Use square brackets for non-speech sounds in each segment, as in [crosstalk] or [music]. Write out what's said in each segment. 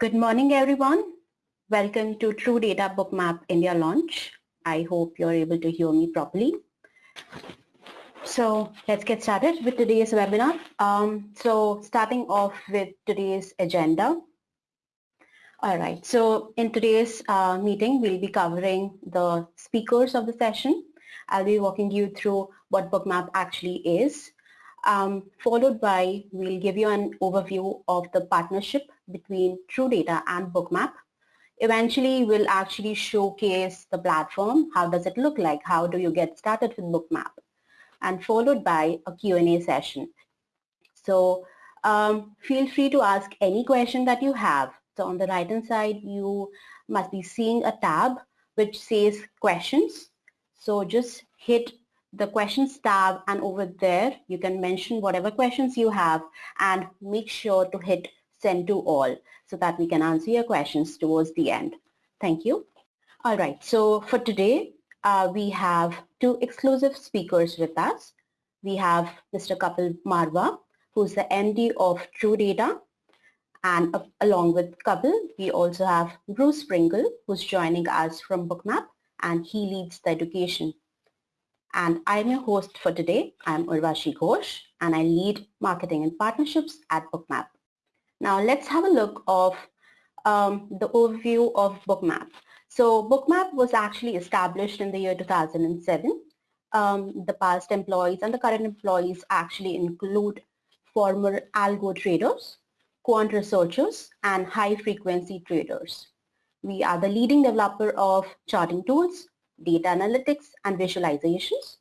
Good morning, everyone. Welcome to True Data Bookmap India launch. I hope you're able to hear me properly. So let's get started with today's webinar. Um, so starting off with today's agenda. All right, so in today's uh, meeting, we'll be covering the speakers of the session. I'll be walking you through what Bookmap actually is, um, followed by we'll give you an overview of the partnership between True Data and Bookmap. Eventually, we'll actually showcase the platform. How does it look like? How do you get started with Bookmap? And followed by a Q&A session. So um, feel free to ask any question that you have. So on the right hand side, you must be seeing a tab which says questions. So just hit the questions tab and over there you can mention whatever questions you have and make sure to hit send to all so that we can answer your questions towards the end. Thank you. All right, so for today uh, we have two exclusive speakers with us. We have Mr. Kapil Marwaha, who's the MD of True Data. And uh, along with Kapil, we also have Bruce Pringle, who's joining us from Bookmap, and he leads the education and I'm your host for today. I'm Urvashi Ghosh and I lead marketing and partnerships at Bookmap. Now let's have a look of um, the overview of Bookmap. So Bookmap was actually established in the year 2007. Um, the past employees and the current employees actually include former algo traders, quant researchers, and high frequency traders. We are the leading developer of charting tools, data analytics and visualizations.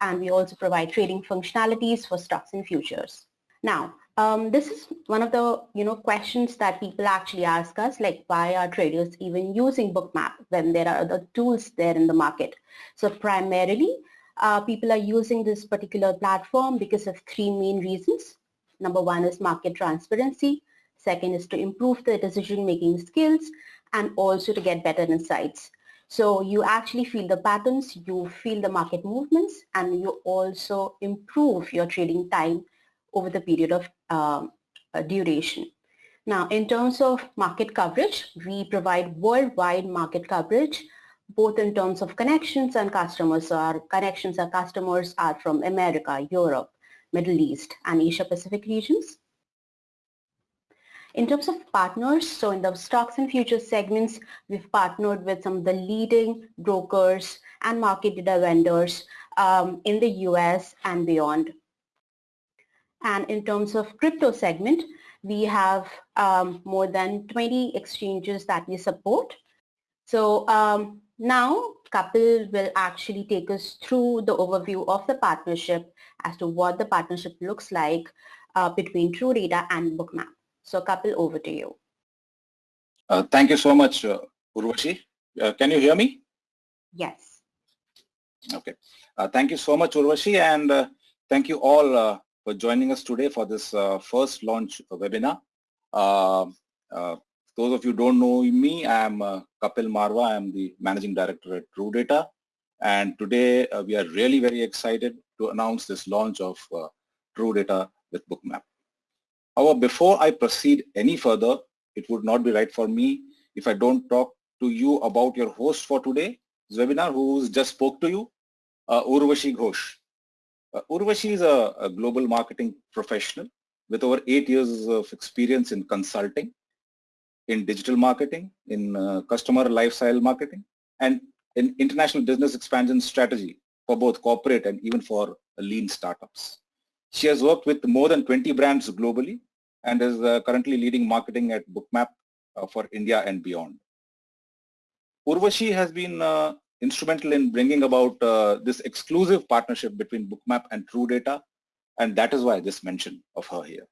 And we also provide trading functionalities for stocks and futures. Now, um, this is one of the you know questions that people actually ask us like why are traders even using bookmap when there are other tools there in the market? So primarily uh, people are using this particular platform because of three main reasons. Number one is market transparency. Second is to improve the decision making skills and also to get better insights. So you actually feel the patterns, you feel the market movements, and you also improve your trading time over the period of uh, duration. Now, in terms of market coverage, we provide worldwide market coverage, both in terms of connections and customers. So our connections, our customers are from America, Europe, Middle East, and Asia Pacific regions. In terms of partners, so in the stocks and futures segments, we've partnered with some of the leading brokers and market data vendors um, in the US and beyond. And in terms of crypto segment, we have um, more than 20 exchanges that we support. So um, now Kapil will actually take us through the overview of the partnership as to what the partnership looks like uh, between True Data and Bookmap. So Kapil, over to you. Uh, thank you so much, uh, Urvashi. Uh, can you hear me? Yes. Okay. Uh, thank you so much, Urvashi, and uh, thank you all uh, for joining us today for this uh, first launch webinar. Uh, uh, those of you don't know me, I am uh, Kapil Marwaha. I am the Managing Director at True Data. And today we are really very excited to announce this launch of True Data with Bookmap. However, before I proceed any further, it would not be right for me if I don't talk to you about your host for today's webinar who just spoke to you, uh, Urvashi Ghosh. Uh, Urvashi is a, a, global marketing professional with over eight years of experience in consulting, in digital marketing, in uh, customer lifestyle marketing, and in international business expansion strategy for both corporate and even for lean startups. She has worked with more than 20 brands globally and is uh, currently leading marketing at Bookmap uh, for India and beyond. Urvashi has been uh, instrumental in bringing about uh, this exclusive partnership between Bookmap and True Data, and that is why this mention of her here.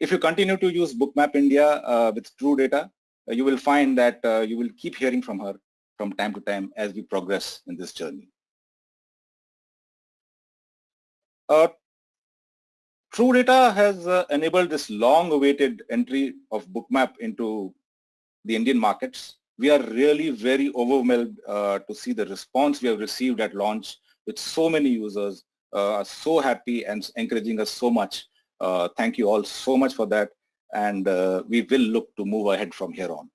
If you continue to use Bookmap India uh, with True Data, uh, you will find that you will keep hearing from her from time to time as we progress in this journey. Uh, True Data has uh, enabled this long-awaited entry of Bookmap into the Indian markets. We are really very overwhelmed uh, to see the response we have received at launch with so many users uh, are so happy and encouraging us so much. Uh, thank you all so much for that. and uh, we will look to move ahead from here on.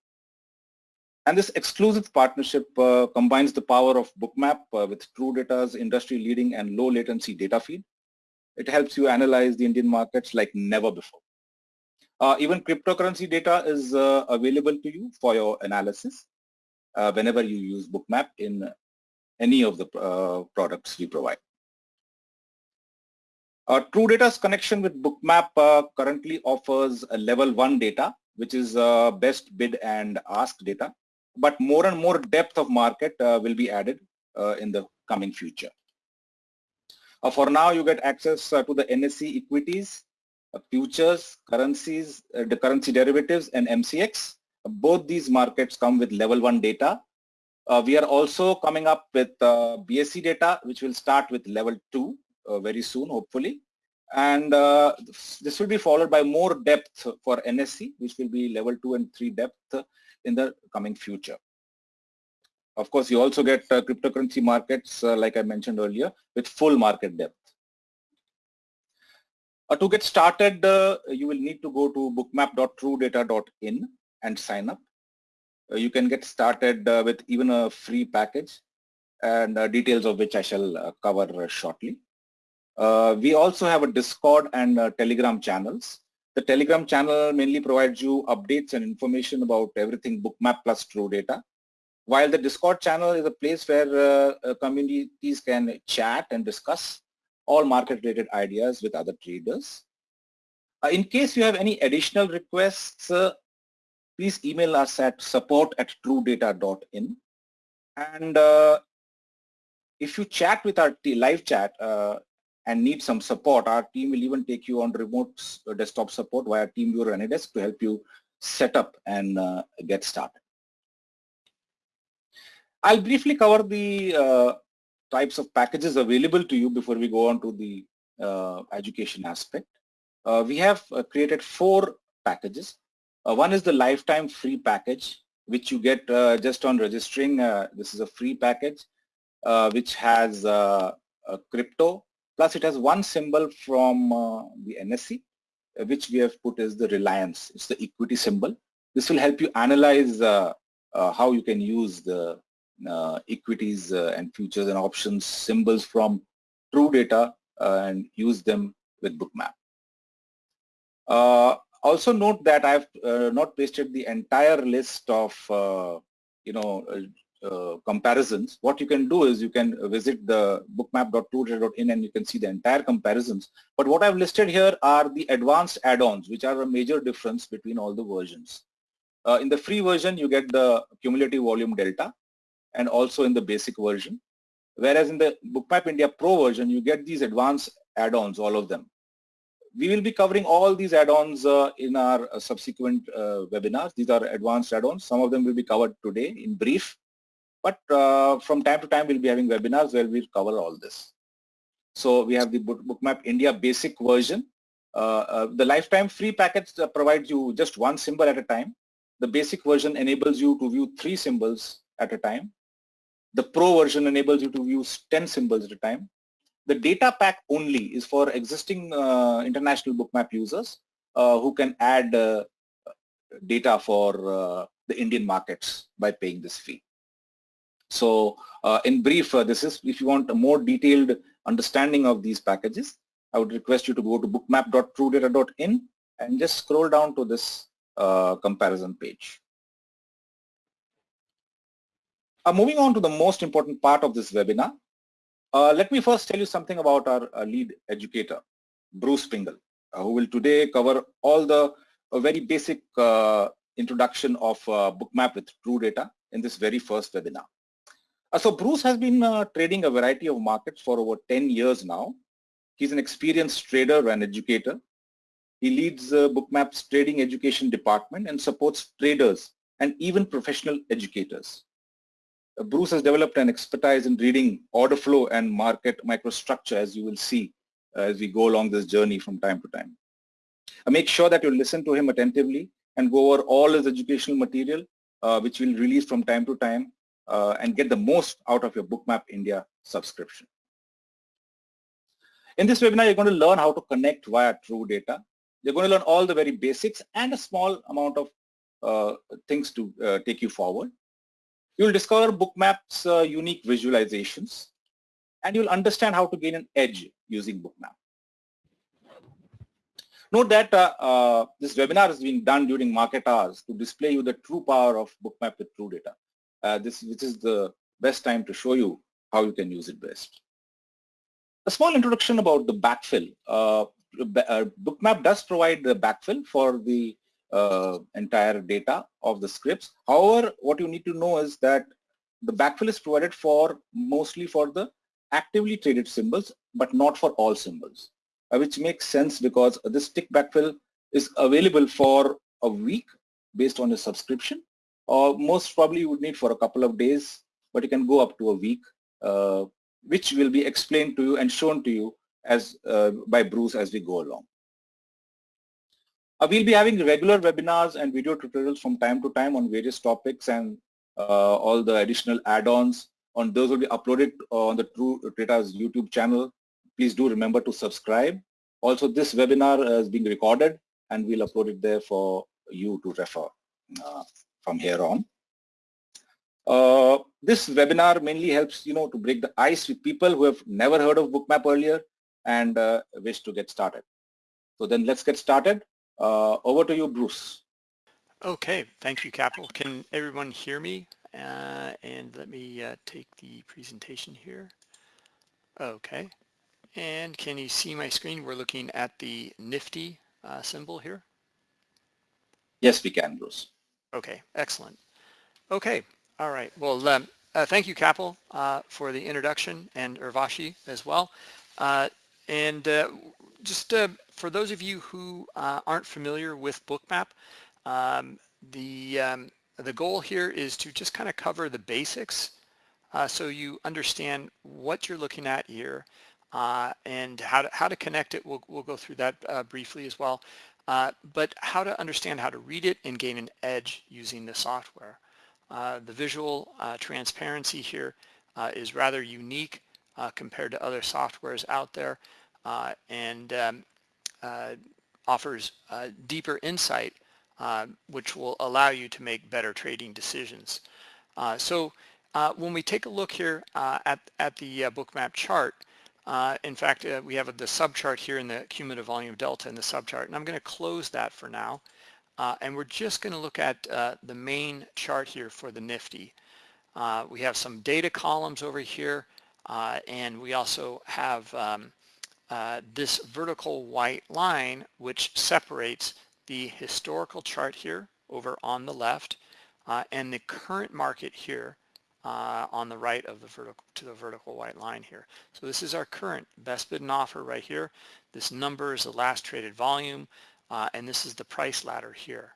And this exclusive partnership uh, combines the power of Bookmap uh, with TrueData's industry-leading and low-latency data feed. It helps you analyze the Indian markets like never before. Uh, even cryptocurrency data is uh, available to you for your analysis uh, whenever you use Bookmap in any of the uh, products we provide. Uh, TrueData's connection with Bookmap uh, currently offers a level 1 data, which is uh, best bid and ask data, but more and more depth of market will be added in the coming future. For now, you get access to the NSE equities, futures, currencies, the currency derivatives, and MCX. both these markets come with level 1 data. we are also coming up with BSE data, which will start with level 2 uh, very soon, hopefully. And uh, this will be followed by more depth for NSE, which will be level 2 and 3 depth in the coming future. Of course, you also get uh, cryptocurrency markets, like I mentioned earlier, with full market depth. Uh, to get started, uh, you will need to go to bookmap.truedata.in and sign up. Uh, you can get started with even a free package and details of which I shall cover shortly. Uh, we also have a Discord and uh, Telegram channels. The Telegram channel mainly provides you updates and information about everything Bookmap plus True Data. While the Discord channel is a place where uh, uh communities can chat and discuss all market-related ideas with other traders. Uh, in case you have any additional requests, uh, please email us at support at truedata.in. And if you chat with our live chat, and need some support, our team will even take you on remote uh, desktop support via TeamViewer or AnyDesk to help you set up and uh, get started. I'll briefly cover the uh, types of packages available to you before we go on to the uh, education aspect. Uh, we have uh, created four packages. one is the lifetime free package, which you get just on registering. this is a free package, which has crypto, Plus it has one symbol from uh, the uh, which we have put as the reliance. It's the equity symbol. This will help you analyze uh, uh how you can use the uh, equities uh, and futures and options symbols from true data and use them with Bookmap. also note that I've not pasted the entire list of you know uh, comparisons, what you can do is you can visit the bookmap.truedata.in and you can see the entire comparisons. But what I've listed here are the advanced add-ons, which are a major difference between all the versions. Uh, in the free version, you get the cumulative volume delta and also in the basic version. Whereas in the Bookmap India Pro version, you get these advanced add-ons, all of them. We will be covering all these add-ons uh, in our uh, subsequent uh, webinars. These are advanced add-ons. Some of them will be covered today in brief but uh, from time to time, we'll be having webinars where we'll cover all this. So we have the Bookmap India basic version. Uh, uh, the lifetime free package provides you just one symbol at a time. The basic version enables you to view three symbols at a time. The pro version enables you to view 10 symbols at a time. The data pack only is for existing uh, international bookmap users uh, who can add data for the Indian markets by paying this fee. So uh, in brief, uh, this is if you want a more detailed understanding of these packages, I would request you to go to bookmap.truedata.in and just scroll down to this uh, comparison page. Uh, moving on to the most important part of this webinar, uh, let me first tell you something about our uh, lead educator, Bruce Pringle, who will today cover all the very basic introduction of Bookmap with True Data in this very first webinar. Uh, so Bruce has been uh, trading a variety of markets for over 10 years now. He's an experienced trader and educator. He leads uh, Bookmap's trading education department and supports traders and even professional educators. Uh, Bruce has developed an expertise in reading order flow and market microstructure as you will see uh, as we go along this journey from time to time. Uh, make sure that you listen to him attentively and go over all his educational material which we'll release from time to time uh, and get the most out of your Bookmap India subscription. In this webinar, you're going to learn how to connect via True Data You're going to learn all the very basics and a small amount of uh, things to uh, take you forward. You'll discover Bookmap's uh, unique visualizations and you'll understand how to gain an edge using Bookmap. Note that uh, uh, this webinar is being done during market hours to display you the true power of Bookmap with True Data. Uh, this, this is the best time to show you how you can use it best. A small introduction about the backfill. Uh, uh, Bookmap does provide the backfill for the uh, entire data of the scripts. However, what you need to know is that the backfill is provided for mostly for the actively traded symbols, but not for all symbols. Uh, which makes sense because this tick backfill is available for a week based on your subscription or most probably you would need for a couple of days but you can go up to a week uh, which will be explained to you and shown to you as uh, by Bruce as we go along. Uh, we'll be having regular webinars and video tutorials from time to time on various topics and uh, all the additional add-ons on those will be uploaded on the True Data's YouTube channel please do remember to subscribe. Also, this webinar is being recorded and we'll upload it there for you to refer uh, from here on. Uh, this webinar mainly helps, you know, to break the ice with people who have never heard of Bookmap earlier and uh, wish to get started. So then let's get started. Uh, over to you, Bruce. Okay, thank you, Kapil. Can everyone hear me? Uh, and let me uh, take the presentation here. Okay. And can you see my screen? We're looking at the Nifty uh, symbol here. Yes, we can, Bruce. Okay, excellent. Okay, all right. Well, um, uh, thank you, Kapil, uh, for the introduction and Urvashi as well. Uh, and uh, just uh, for those of you who aren't familiar with Bookmap, um, the, um, the goal here is to just kind of cover the basics so you understand what you're looking at here, uh, and how to, how to connect it, we'll, we'll go through that uh, briefly as well. Uh, but how to understand how to read it and gain an edge using the software. Uh, the visual uh, transparency here uh, is rather unique compared to other softwares out there and um, offers deeper insight which will allow you to make better trading decisions. so when we take a look here at, at the bookmap chart, uh, in fact, uh, we have the subchart here in the cumulative volume delta in the subchart, and I'm going to close that for now. Uh, and we're just going to look at uh, the main chart here for the Nifty. Uh, we have some data columns over here, uh, and we also have um, this vertical white line which separates the historical chart here over on the left and the current market here uh, on the right of the vertical to the vertical white line here. So this is our current best bid and offer right here. This number is the last traded volume, uh, and this is the price ladder here.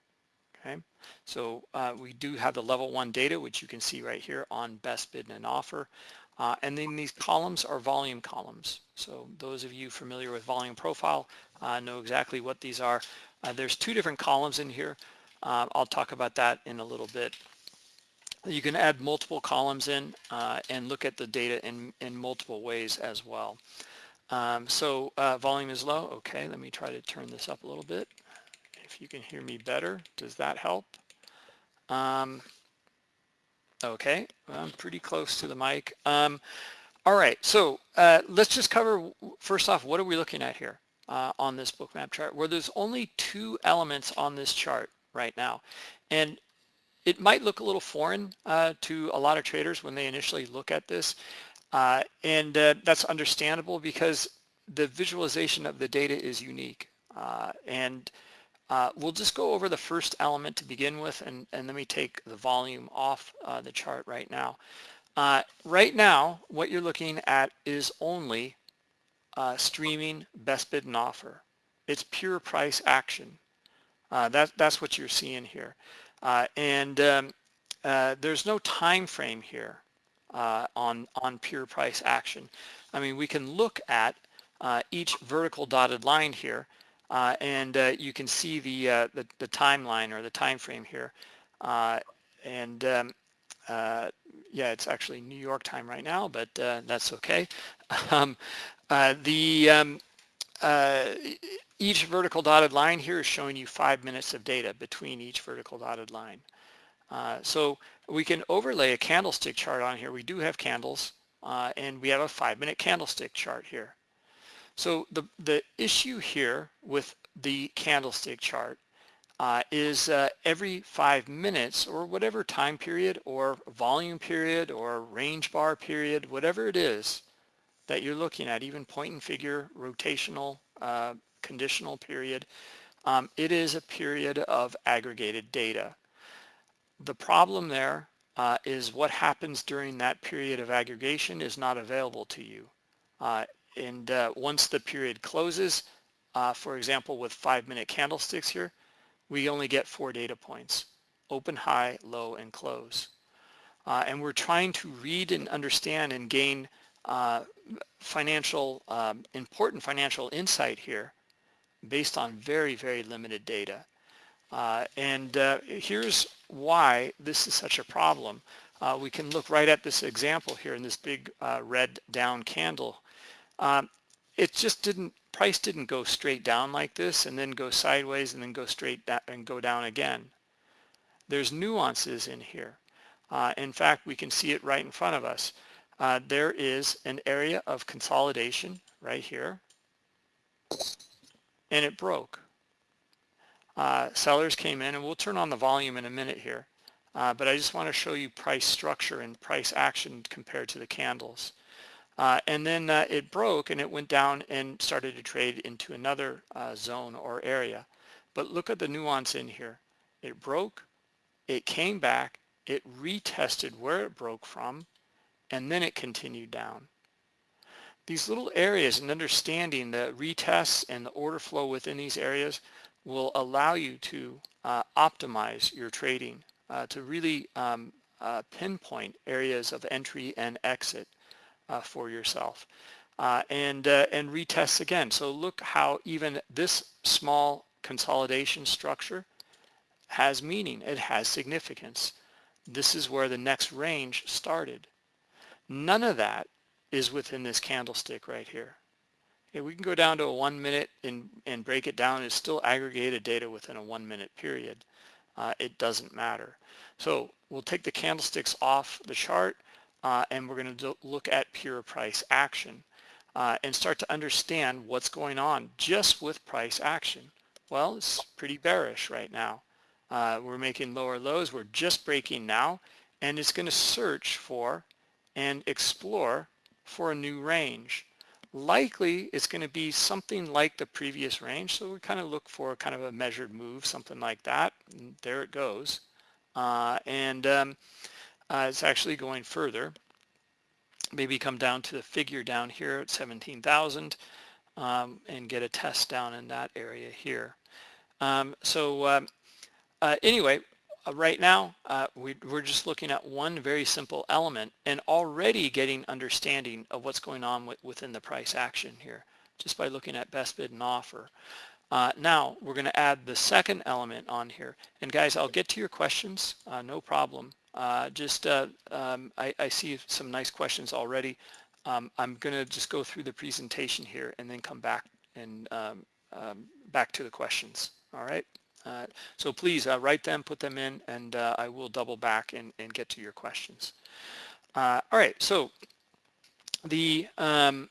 Okay, so uh, we do have the level one data, which you can see right here on best bid and offer. Uh, and then these columns are volume columns. So those of you familiar with volume profile uh, know exactly what these are. Uh, there's two different columns in here. I'll talk about that in a little bit. You can add multiple columns in uh, and look at the data in, in multiple ways as well. Um, so uh, volume is low. Okay, let me try to turn this up a little bit. If you can hear me better, does that help? Um, okay, I'm pretty close to the mic. Um, all right, so uh, let's just cover, first off, what are we looking at here uh, on this bookmap chart? Where there's only two elements on this chart right now. And it might look a little foreign uh, to a lot of traders when they initially look at this. Uh, and uh, that's understandable because the visualization of the data is unique. Uh, and uh, we'll just go over the first element to begin with and, and let me take the volume off uh, the chart right now. right now, what you're looking at is only streaming best bid and offer. It's pure price action. that, that's what you're seeing here. Uh, and um, uh, there's no time frame here uh, on, on pure price action. I mean, we can look at each vertical dotted line here uh, and uh, you can see the, uh, the, the timeline or the time frame here and um, yeah it's actually New York time right now but that's okay [laughs] um, the um, each vertical dotted line here is showing you five minutes of data between each vertical dotted line. Uh, so we can overlay a candlestick chart on here. We do have candles uh, and we have a five minute candlestick chart here. So the, the issue here with the candlestick chart uh, is uh, every five minutes or whatever time period or volume period or range bar period, whatever it is that you're looking at, even point and figure, rotational, uh, conditional period, um, it is a period of aggregated data. The problem there uh, is what happens during that period of aggregation is not available to you. And uh, once the period closes, uh, for example, with five minute candlesticks here, we only get four data points, open, high, low, and close. Uh, and we're trying to read and understand and gain uh, financial, um, important financial insight here based on very, very limited data. Uh, and uh, here's why this is such a problem. We can look right at this example here in this big red down candle. Um, it just didn't, price didn't go straight down like this and then go sideways and then go straight down and go down again. There's nuances in here. Uh, in fact, we can see it right in front of us. Uh, there is an area of consolidation right here and it broke uh, sellers came in and we'll turn on the volume in a minute here. Uh, but I just want to show you price structure and price action compared to the candles. Uh, and then uh, it broke and it went down and started to trade into another uh, zone or area. But look at the nuance in here. It broke, it came back, it retested where it broke from, and then it continued down. These little areas and understanding the retests and the order flow within these areas will allow you to uh, optimize your trading uh, to really um, uh, pinpoint areas of entry and exit uh, for yourself uh, and uh, and retest again so look how even this small consolidation structure has meaning it has significance this is where the next range started none of that is within this candlestick right here Okay, we can go down to a one minute and, and break it down. It's still aggregated data within a one minute period. Uh, it doesn't matter. So we'll take the candlesticks off the chart uh, and we're going to look at pure price action uh, and start to understand what's going on just with price action. Well, it's pretty bearish right now. Uh, we're making lower lows. We're just breaking now and it's going to search for and explore for a new range likely it's going to be something like the previous range. So we kind of look for kind of a measured move, something like that. And there it goes. Uh, and um, uh, it's actually going further. Maybe come down to the figure down here at 17,000 um, and get a test down in that area here. Um, so um, uh, anyway, uh, right now, uh, we, are just looking at one very simple element and already getting understanding of what's going on with, within the price action here, just by looking at best bid and offer. Uh, now, we're going to add the second element on here. And guys, I'll get to your questions, uh, no problem. Uh, just, uh, um, I, I, see some nice questions already. Um, I'm going to just go through the presentation here and then come back and um, um back to the questions. All right. Uh, so please uh, write them, put them in, and uh, I will double back and, and get to your questions. all right, so the um,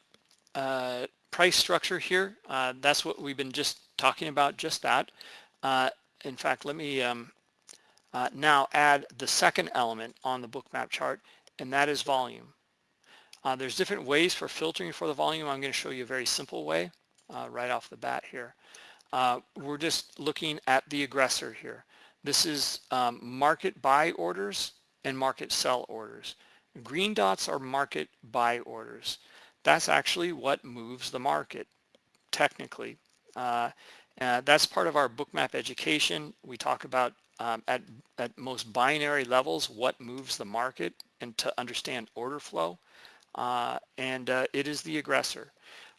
price structure here, that's what we've been just talking about, just that. in fact, let me um, uh, now add the second element on the bookmap chart, and that is volume. Uh, there's different ways for filtering for the volume. I'm going to show you a very simple way uh, right off the bat here. Uh, we're just looking at the aggressor here. This is um, market buy orders and market sell orders. Green dots are market buy orders. That's actually what moves the market, technically. Uh, uh, that's part of our bookmap education. We talk about um, at, at most binary levels what moves the market and to understand order flow. Uh, and uh, it is the aggressor.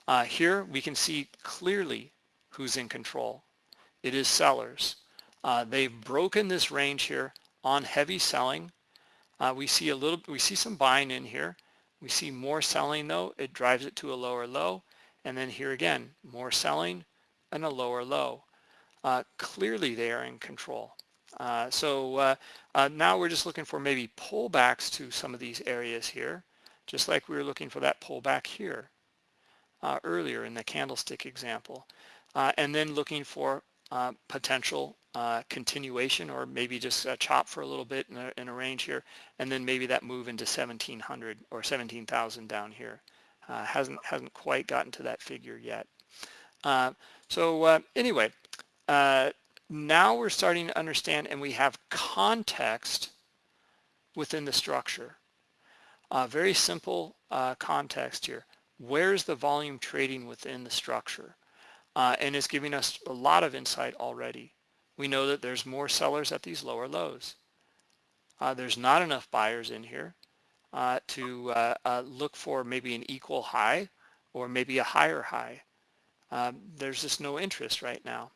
Uh, here we can see clearly who's in control. It is sellers. Uh, they've broken this range here on heavy selling. Uh, we see a little, we see some buying in here. We see more selling though. It drives it to a lower low. And then here again, more selling, and a lower low. Uh, clearly they are in control. Uh, so uh, uh, now we're just looking for maybe pullbacks to some of these areas here, just like we were looking for that pullback here uh, earlier in the candlestick example. Uh, and then looking for potential continuation or maybe just a chop for a little bit in a, in a, range here, and then maybe that move into 1700 or 17,000 down here. hasn't hasn't quite gotten to that figure yet. so anyway, now we're starting to understand and we have context within the structure. Uh, very simple uh, context here. Where's the volume trading within the structure? Uh, and it's giving us a lot of insight already. We know that there's more sellers at these lower lows. Uh, there's not enough buyers in here uh, to uh, look for maybe an equal high or maybe a higher high. Um, there's just no interest right now.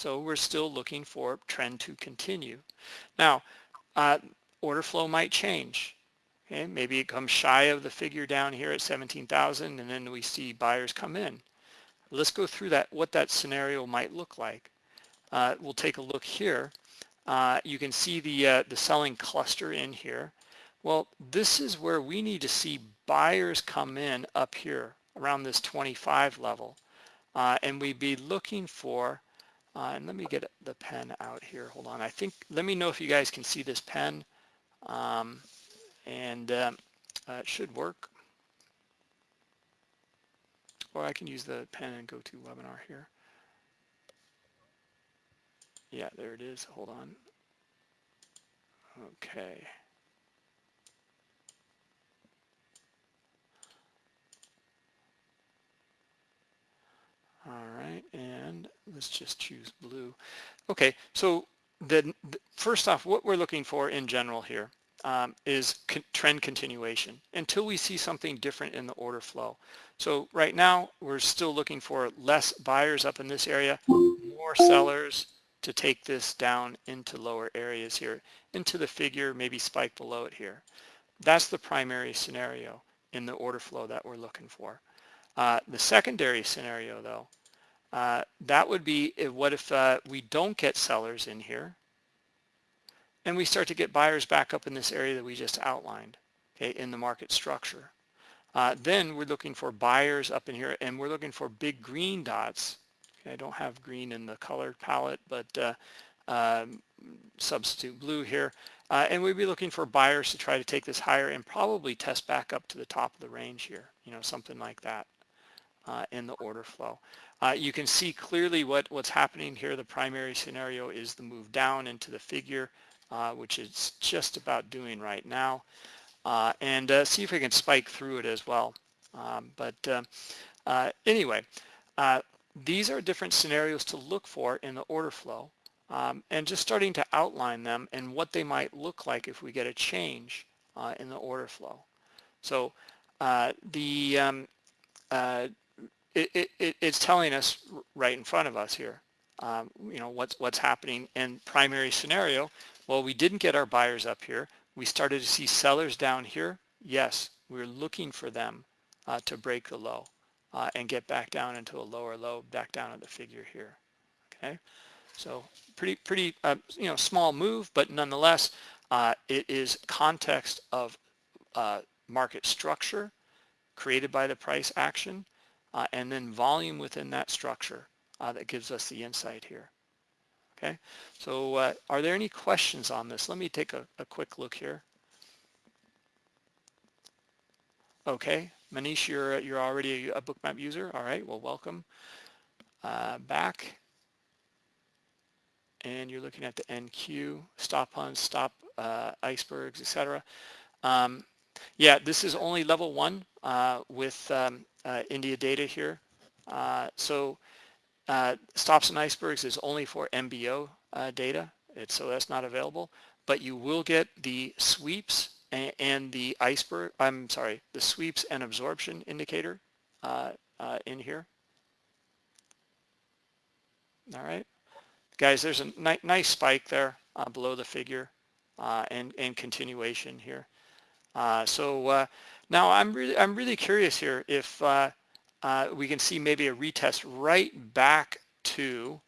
So we're still looking for trend to continue. Now, uh, order flow might change. Okay, maybe it comes shy of the figure down here at 17,000 and then we see buyers come in. Let's go through that, what that scenario might look like. Uh, we'll take a look here. Uh, you can see the, uh, the selling cluster in here. Well, this is where we need to see buyers come in up here around this 25 level. Uh, and we'd be looking for uh, and let me get the pen out here. Hold on. I think, let me know if you guys can see this pen. Um, and um, uh, it should work. Or I can use the pen and go to webinar here. Yeah, there it is. Hold on. Okay. All right, and let's just choose blue. Okay, so the, first off, what we're looking for in general here um, is con trend continuation until we see something different in the order flow. So right now, we're still looking for less buyers up in this area, more sellers to take this down into lower areas here, into the figure, maybe spike below it here. That's the primary scenario in the order flow that we're looking for. Uh, the secondary scenario, though, uh, that would be if, what if uh, we don't get sellers in here and we start to get buyers back up in this area that we just outlined okay, in the market structure. Uh, then we're looking for buyers up in here and we're looking for big green dots. Okay, I don't have green in the color palette, but uh, um, substitute blue here. Uh, and we'd be looking for buyers to try to take this higher and probably test back up to the top of the range here, you know, something like that uh, in the order flow. Uh, you can see clearly what, what's happening here. The primary scenario is the move down into the figure, uh, which it's just about doing right now. Uh, and uh, see if we can spike through it as well. Um, but uh, anyway, these are different scenarios to look for in the order flow. Um, and just starting to outline them and what they might look like if we get a change in the order flow. So the um, it, it, it's telling us right in front of us here, um, you know, what's, what's happening in primary scenario. Well, we didn't get our buyers up here. We started to see sellers down here. Yes, we're looking for them uh, to break the low uh, and get back down into a lower low, back down at the figure here. Okay, so pretty, pretty, uh, you know, small move, but nonetheless, uh, it is context of uh, market structure created by the price action uh, and then volume within that structure uh, that gives us the insight here. Okay, so uh, are there any questions on this? Let me take a, a quick look here. Okay, Manish, you're, you're already a, a bookmap user. All right, well, welcome uh, back. And you're looking at the NQ, stop on stop uh, icebergs, etc. Um, yeah, this is only level one uh, with um, uh, India data here. Uh, so uh, stops and icebergs is only for MBO uh, data, it's, so that's not available. But you will get the sweeps and, and, the iceberg. I'm sorry, the sweeps and absorption indicator uh, in here. All right, guys. There's a ni nice spike there below the figure and and continuation here. Uh, so uh, now I'm really I'm really curious here if uh, uh, we can see maybe a retest right back to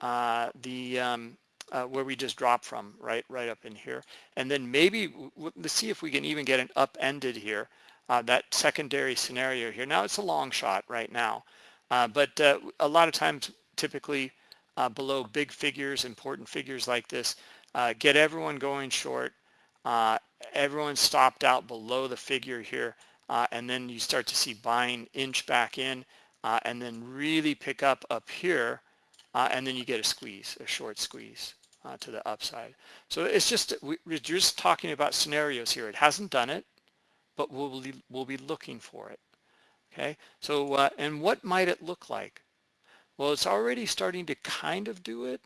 uh, the um, uh, where we just dropped from, right, right up in here. And then maybe let's see if we can even get an upended here, uh, that secondary scenario here. Now it's a long shot right now, uh, but uh, a lot of times, typically uh, below big figures, important figures like this, uh, get everyone going short. Everyone stopped out below the figure here, and then you start to see buying inch back in, and then really pick up up here uh, and then you get a squeeze, a short squeeze uh, to the upside. So it's just, we, are just talking about scenarios here. It hasn't done it, but we'll we'll be looking for it. Okay, so, uh, and what might it look like? Well, it's already starting to kind of do it.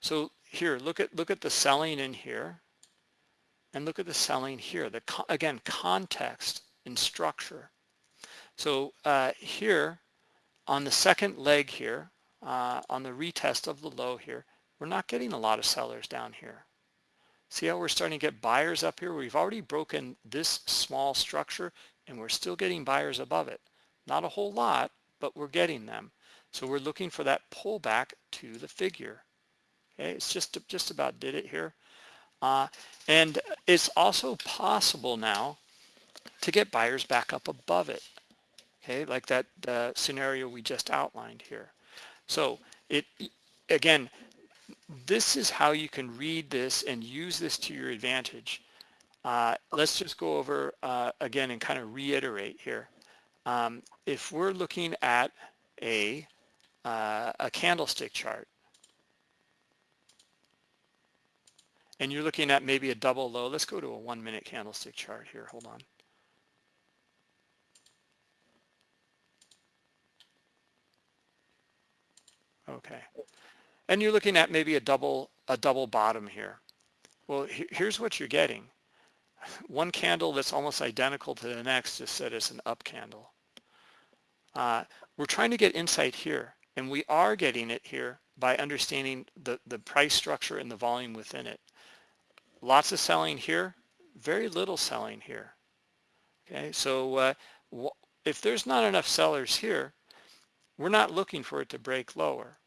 So here, look at, look at the selling in here and look at the selling here. The, again, context and structure. So uh, here on the second leg here, uh, on the retest of the low here, we're not getting a lot of sellers down here. See how we're starting to get buyers up here? We've already broken this small structure and we're still getting buyers above it. Not a whole lot, but we're getting them. So we're looking for that pullback to the figure. Okay, it's just, just about did it here. Uh, and it's also possible now to get buyers back up above it. Okay, like that uh, scenario we just outlined here. So it again, this is how you can read this and use this to your advantage. Uh, let's just go over uh, again and kind of reiterate here. Um, if we're looking at a, uh, a candlestick chart, and you're looking at maybe a double low, let's go to a one minute candlestick chart here, hold on. Okay. And you're looking at maybe a double a double bottom here. Well, here's what you're getting. [laughs] One candle that's almost identical to the next just said it's an up candle. Uh, we're trying to get insight here, and we are getting it here by understanding the, the price structure and the volume within it. Lots of selling here, very little selling here. Okay, so uh, if there's not enough sellers here, we're not looking for it to break lower.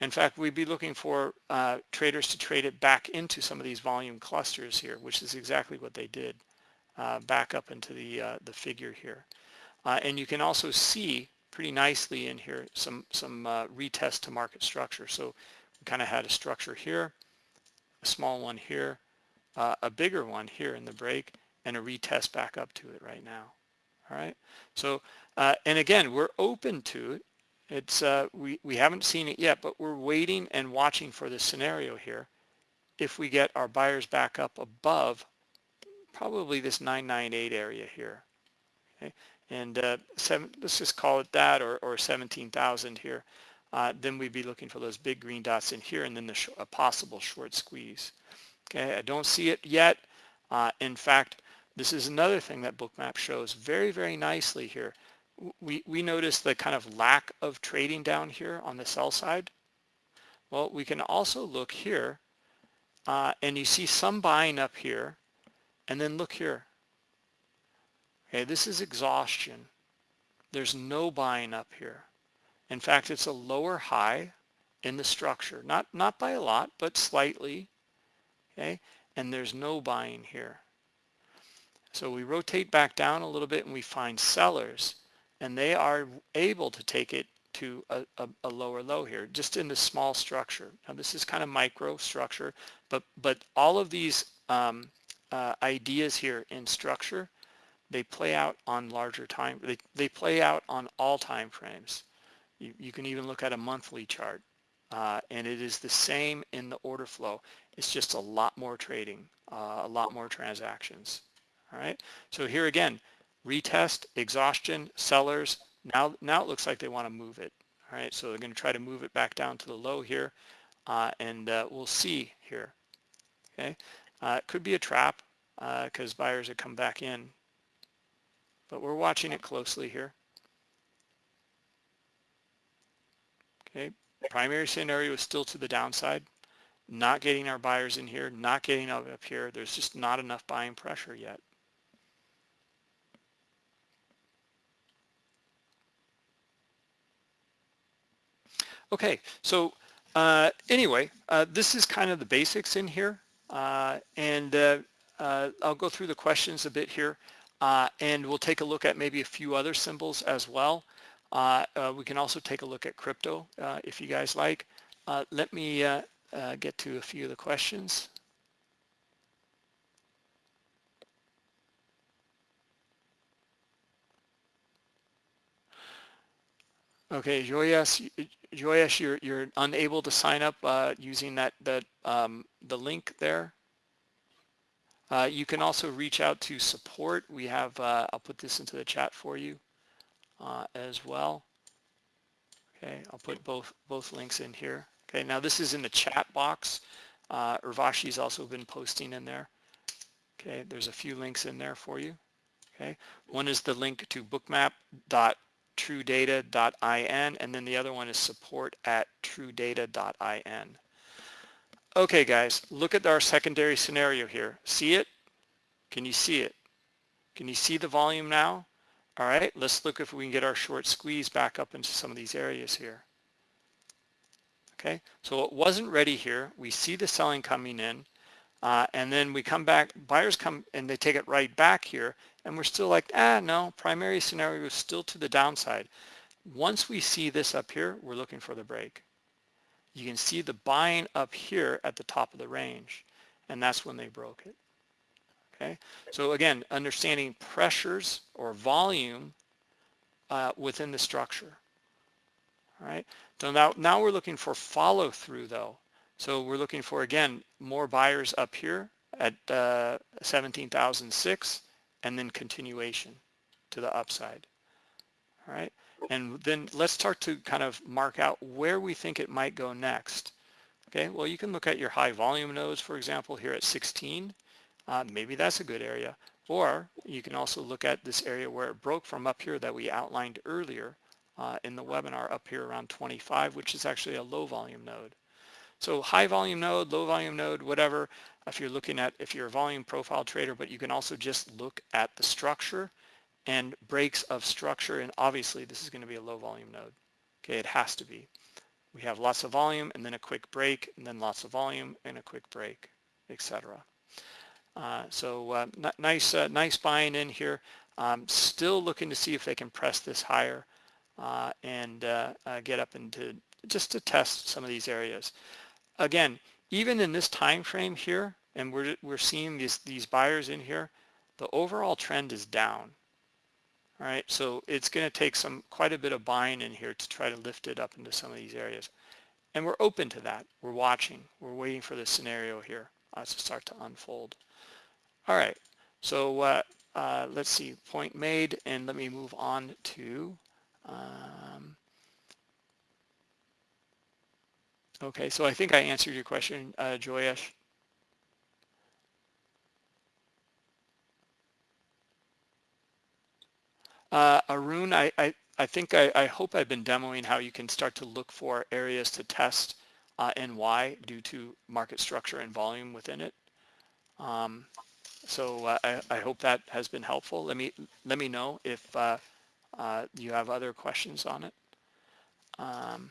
In fact, we'd be looking for uh, traders to trade it back into some of these volume clusters here, which is exactly what they did uh, back up into the, uh, the figure here. Uh, and you can also see pretty nicely in here some, some uh, retest to market structure. So we kind of had a structure here, a small one here, uh, a bigger one here in the break, and a retest back up to it right now. All right. So, and again, we're open to it it's uh, we, we haven't seen it yet, but we're waiting and watching for this scenario here. If we get our buyers back up above probably this 998 area here. Okay? And uh, seven, let's just call it that or, or 17,000 here. Uh, then we'd be looking for those big green dots in here and then the a possible short squeeze. Okay, I don't see it yet. Uh, in fact, this is another thing that Bookmap shows very, very nicely here we, we notice the kind of lack of trading down here on the sell side. Well, we can also look here uh, and you see some buying up here and then look here. Okay, this is exhaustion. There's no buying up here. In fact, it's a lower high in the structure, not, not by a lot, but slightly, okay? And there's no buying here. So we rotate back down a little bit and we find sellers and they are able to take it to a, a, a, lower low here, just in this small structure. Now this is kind of micro structure, but, but all of these um, uh, ideas here in structure, they play out on larger time, they, they play out on all time frames. You, you can even look at a monthly chart uh, and it is the same in the order flow. It's just a lot more trading, uh, a lot more transactions. All right, so here again, retest, exhaustion, sellers. Now, now it looks like they want to move it. All right, so they're going to try to move it back down to the low here, uh, and uh, we'll see here. Okay, uh, it could be a trap because uh, buyers have come back in, but we're watching it closely here. Okay, primary scenario is still to the downside. Not getting our buyers in here, not getting up here. There's just not enough buying pressure yet. Okay, so uh, anyway, uh, this is kind of the basics in here. Uh, and uh, uh, I'll go through the questions a bit here. Uh, and we'll take a look at maybe a few other symbols as well. We can also take a look at crypto if you guys like. let me get to a few of the questions. Okay, Joyesh, Joyesh, you're you're unable to sign up uh, using that that um, the link there. Uh, you can also reach out to support. We have uh, I'll put this into the chat for you uh, as well. Okay, I'll put both both links in here. Okay, now this is in the chat box. Uh, Urvashi's also been posting in there. Okay, there's a few links in there for you. Okay, one is the link to bookmap.truedata.in and then the other one is support at truedata.in. Okay, guys, look at our secondary scenario here. See it? Can you see it? Can you see the volume now? All right, let's look if we can get our short squeeze back up into some of these areas here. Okay, so it wasn't ready here. We see the selling coming in, uh, and then we come back, buyers come and they take it right back here, and we're still like, ah, no, primary scenario is still to the downside. Once we see this up here, we're looking for the break. You can see the buying up here at the top of the range, and that's when they broke it. Okay, so again, understanding pressures or volume uh, within the structure. All right, so now, now we're looking for follow through though. So we're looking for, again, more buyers up here at uh, 17,006 and then continuation to the upside. All right, and then let's start to kind of mark out where we think it might go next. Okay, well, you can look at your high volume nodes, for example, here at 16. Uh, maybe that's a good area. Or you can also look at this area where it broke from up here that we outlined earlier uh, in the webinar up here around 25, which is actually a low volume node. So high volume node, low volume node, whatever, if you're looking at, if you're a volume profile trader, but you can also just look at the structure and breaks of structure. And obviously this is going to be a low volume node. Okay, it has to be. We have lots of volume and then a quick break and then lots of volume and a quick break, etc. Uh, so uh, nice, uh, nice buying in here. Um, still looking to see if they can press this higher uh, and get up into just to test some of these areas. Again, even in this time frame here, and we're, we're seeing these, these buyers in here, the overall trend is down. All right, so it's going to take some quite a bit of buying in here to try to lift it up into some of these areas. And we're open to that. We're watching. We're waiting for the scenario here uh, to start to unfold. All right, so uh, uh, let's see, point made, and let me move on to um, Okay, so I think I answered your question, uh, Joyesh. Uh, Arun, I, I, I think I, I, hope I've been demoing how you can start to look for areas to test uh, and why due to market structure and volume within it. Um, so uh, I, I, hope that has been helpful. Let me let me know if uh, uh, you have other questions on it. Um,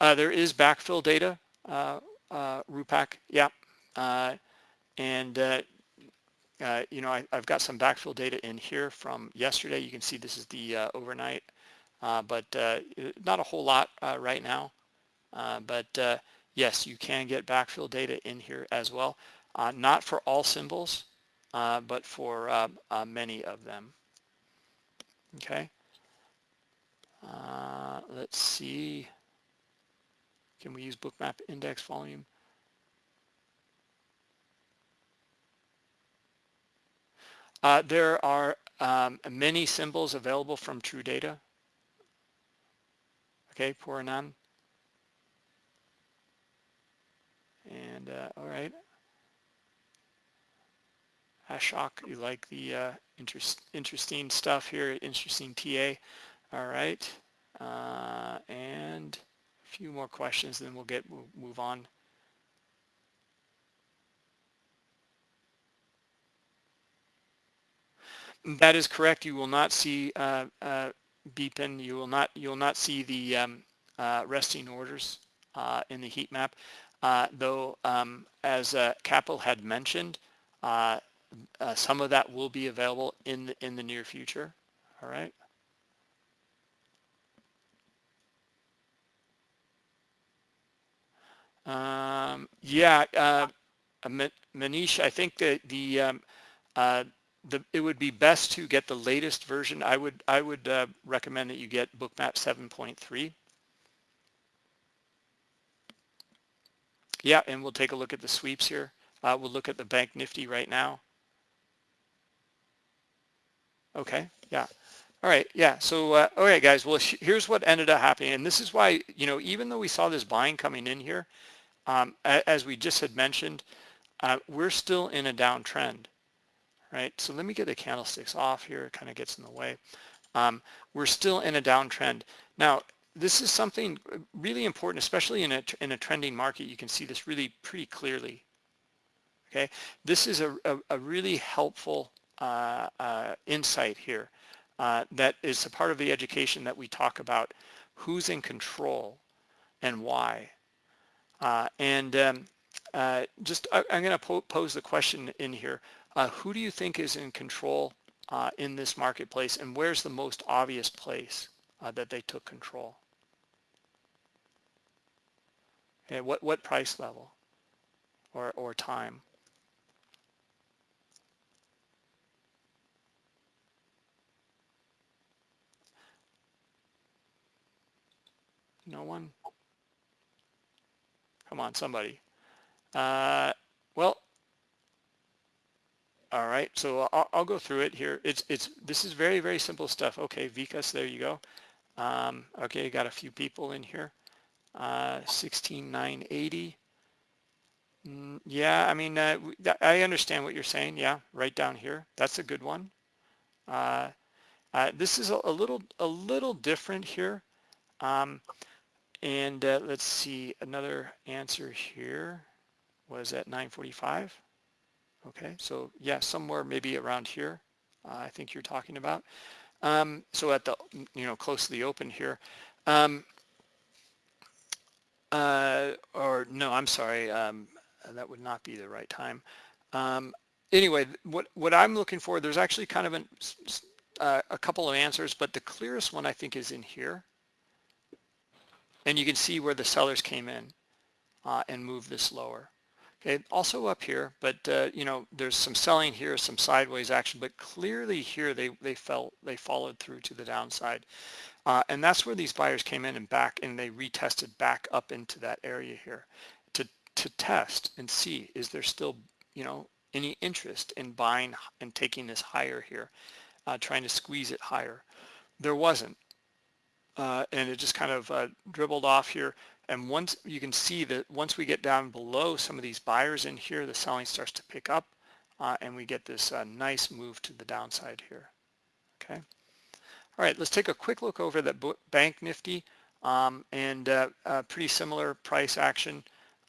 Uh, there is backfill data, uh, uh, Rupak, yeah. Uh, and, you know, I, have got some backfill data in here from yesterday. You can see this is the overnight, but not a whole lot right now. but yes, you can get backfill data in here as well. Uh, not for all symbols, uh, but for um, uh, many of them. Okay. let's see. Can we use bookmap index volume? Uh, there are um, many symbols available from true data. Okay, poor none. And uh, all right. Ashok, you like the uh, interest, interesting stuff here, interesting TA. All right. Uh, and a few more questions, then we'll get we'll move on. That is correct. You will not see uh, uh, beeping. You will not you will not see the um, uh, resting orders uh, in the heat map, uh, though um, as uh, Kapil had mentioned, uh, uh, some of that will be available in the, in the near future. All right. Um, yeah, uh, Manish, I think that the um, uh, the it would be best to get the latest version. I would I would uh, recommend that you get Bookmap 7.3. Yeah, and we'll take a look at the sweeps here. Uh, we'll look at the Bank Nifty right now. Okay, yeah. All right, yeah, so, uh, all right, guys, well, here's what ended up happening. And this is why, you know, even though we saw this buying coming in here, um, as we just had mentioned, uh, we're still in a downtrend, right? So let me get the candlesticks off here. It kind of gets in the way. Um, we're still in a downtrend. Now, this is something really important, especially in a, in a trending market. You can see this really pretty clearly. Okay, this is a, a, a really helpful uh, uh, insight here uh, that is a part of the education that we talk about who's in control and why. Uh, and um, uh, just I, am going to po pose the question in here. Uh, who do you think is in control in this marketplace and where's the most obvious place that they took control? Okay, what, what price level or, or time? No one? Come on, somebody. Uh, well, all right, so I'll, I'll, go through it here. It's it's this is very very simple stuff. Okay, Vikas, there you go. Um, okay, got a few people in here. Uh, 16980. Mm, yeah, I mean, uh, I understand what you're saying. Yeah, right down here. That's a good one. Uh, uh, this is a, a, little a little different here. Um, and uh, let's see, another answer here was at 945. Okay, so yeah, somewhere maybe around here, uh, I think you're talking about. Um, so at the, you know, close to the open here. Um, uh, or no, I'm sorry, um, that would not be the right time. Um, anyway, what, what I'm looking for, there's actually kind of an, uh, a couple of answers, but the clearest one I think is in here. And you can see where the sellers came in uh, and moved this lower. Okay, also up here, but uh, you know, there's some selling here, some sideways action, but clearly here they they felt they followed through to the downside, uh, and that's where these buyers came in and back and they retested back up into that area here to to test and see is there still you know any interest in buying and taking this higher here, uh, trying to squeeze it higher. There wasn't uh, and it just kind of uh, dribbled off here. And once you can see that once we get down below some of these buyers in here, the selling starts to pick up uh, and we get this uh, nice move to the downside here. Okay. All right, let's take a quick look over the Bank Nifty um, and uh, pretty similar price action.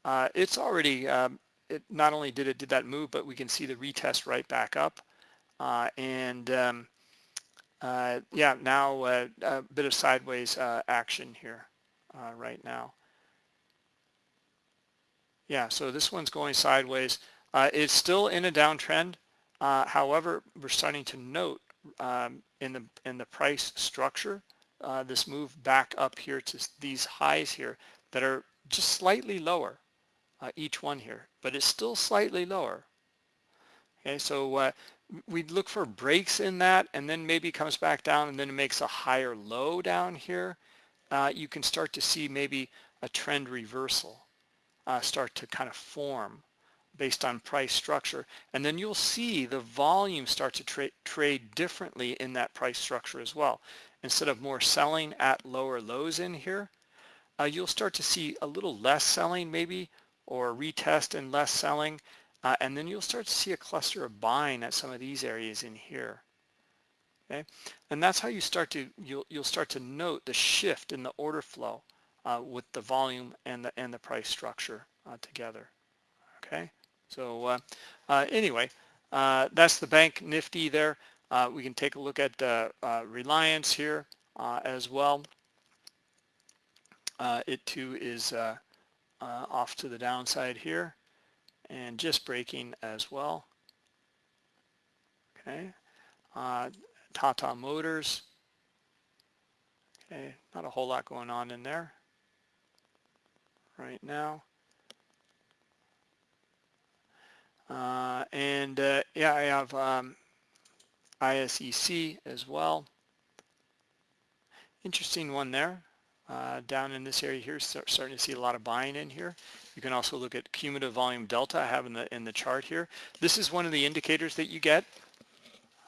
Uh, it's already, um, it not only did it did that move, but we can see the retest right back up. and um, uh, yeah, now uh, a bit of sideways uh, action here uh, right now. Yeah, so this one's going sideways. Uh, it's still in a downtrend. Uh, however, we're starting to note um, in the in the price structure this move back up here to these highs here that are just slightly lower, each one here, but it's still slightly lower. Okay, so we'd look for breaks in that and then maybe comes back down and then it makes a higher low down here. Uh, you can start to see maybe a trend reversal uh, start to kind of form based on price structure. And then you'll see the volume start to tra trade differently in that price structure as well. Instead of more selling at lower lows in here, uh, you'll start to see a little less selling maybe or retest and less selling uh, and then you'll start to see a cluster of buying at some of these areas in here. Okay, and that's how you start to you'll you'll start to note the shift in the order flow uh, with the volume and the and the price structure uh, together. Okay, so uh, uh, anyway, uh, that's the bank Nifty there. we can take a look at Reliance here. as well. it too is off to the downside here and just breaking as well. Okay, Tata Motors. Okay, not a whole lot going on in there right now. Uh, and uh, yeah, I have um, ISEC as well. Interesting one there. Uh, down in this area here, start, starting to see a lot of buying in here. You can also look at cumulative volume delta I have in the in the chart here. This is one of the indicators that you get,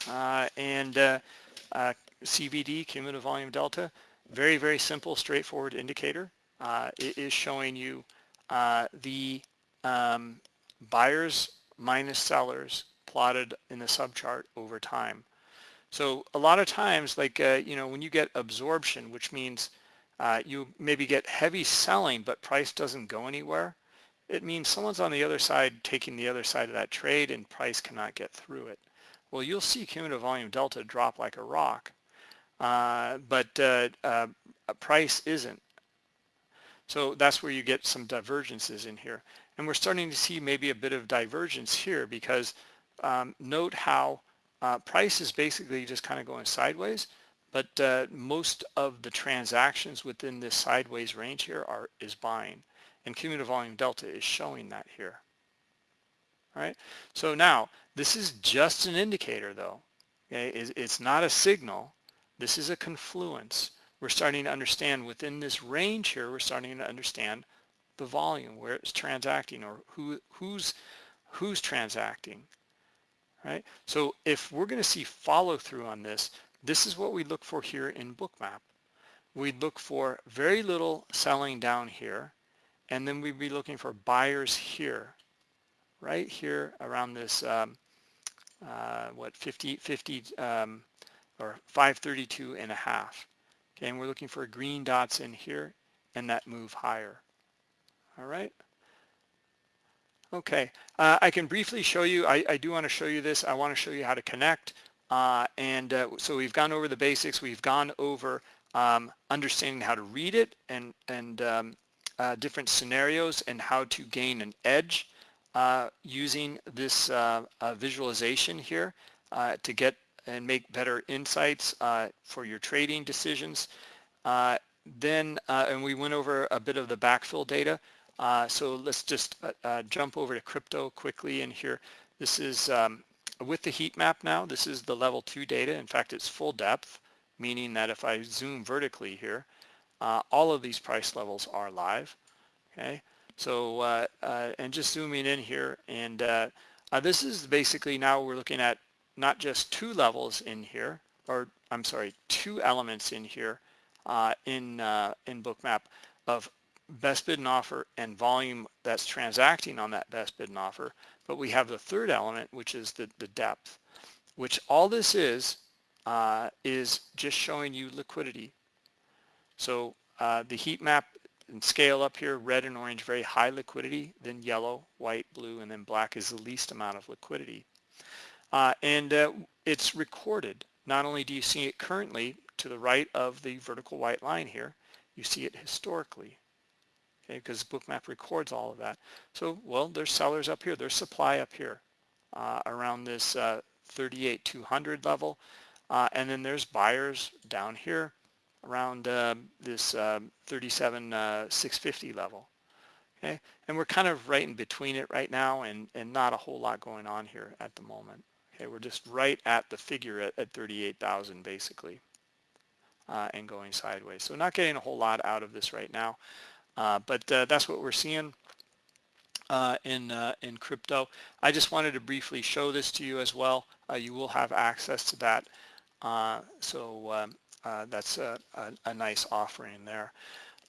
uh, and uh, uh, CVD, cumulative volume delta, very very simple, straightforward indicator. Uh, it is showing you the um, buyers minus sellers plotted in the subchart over time. So a lot of times, like, uh, you know, when you get absorption, which means uh, you maybe get heavy selling, but price doesn't go anywhere, it means someone's on the other side taking the other side of that trade and price cannot get through it. Well, you'll see cumulative volume delta drop like a rock, uh, but uh, uh, price isn't. So that's where you get some divergences in here. And we're starting to see maybe a bit of divergence here because um, note how uh, price is basically just kind of going sideways, but uh, most of the transactions within this sideways range here are is buying. And cumulative volume delta is showing that here. All right, so now this is just an indicator though. Okay, it's not a signal. This is a confluence. We're starting to understand within this range here, we're starting to understand the volume, where it's transacting or who, who's, who's transacting, right? So if we're going to see follow through on this, this is what we look for here in Bookmap. We'd look for very little selling down here, and then we'd be looking for buyers here, right here around this, um, uh, what, 50, 50 um, or 532 and a half. Okay, and we're looking for green dots in here and that move higher all right? Okay, uh, I can briefly show you, I, I do want to show you this. I want to show you how to connect. Uh, and uh, so we've gone over the basics. We've gone over um, understanding how to read it and, and um, uh, different scenarios and how to gain an edge uh, using this uh, visualization here to get and make better insights for your trading decisions. then, and we went over a bit of the backfill data. Uh, so let's just uh, uh, jump over to crypto quickly in here. This is um, with the heat map now. This is the level two data. In fact, it's full depth, meaning that if I zoom vertically here, uh, all of these price levels are live. Okay, so uh, uh, and just zooming in here, and this is basically now we're looking at not just two levels in here, or I'm sorry, two elements in here in in Bookmap of best bid and offer and volume that's transacting on that best bid and offer. But we have the third element, which is the, the depth, which all this is, uh, is just showing you liquidity. So uh, the heat map and scale up here, red and orange, very high liquidity, then yellow, white, blue, and then black is the least amount of liquidity. Uh, and uh, it's recorded. Not only do you see it currently to the right of the vertical white line here, you see it historically okay, because Bookmap records all of that. So, well, there's sellers up here, there's supply up here uh, around this uh, 38,200 level, uh, and then there's buyers down here around uh, this um, 37,650 uh, level. Okay, and we're kind of right in between it right now, and and not a whole lot going on here at the moment. Okay, we're just right at the figure at, at 38,000 basically. Uh, and going sideways. So not getting a whole lot out of this right now. Uh, but uh, that's what we're seeing uh, in in crypto. I just wanted to briefly show this to you as well. you will have access to that. so um, that's a, a, a, nice offering there.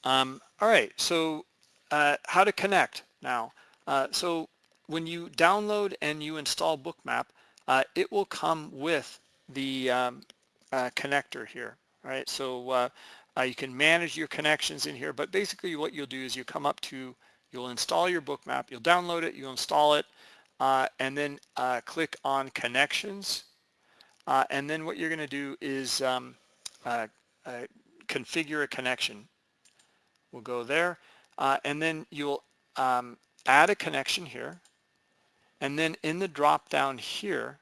Um, all right, so how to connect now. so when you download and you install Bookmap, uh, it will come with the um, uh, connector here, right? So uh, uh, you can manage your connections in here, but basically what you'll do is you come up to, you'll install your bookmap, you'll download it, you'll install it, uh, and then click on connections. And then what you're going to do is um, configure a connection. We'll go there, uh, and then you'll um, add a connection here, and then in the drop down here,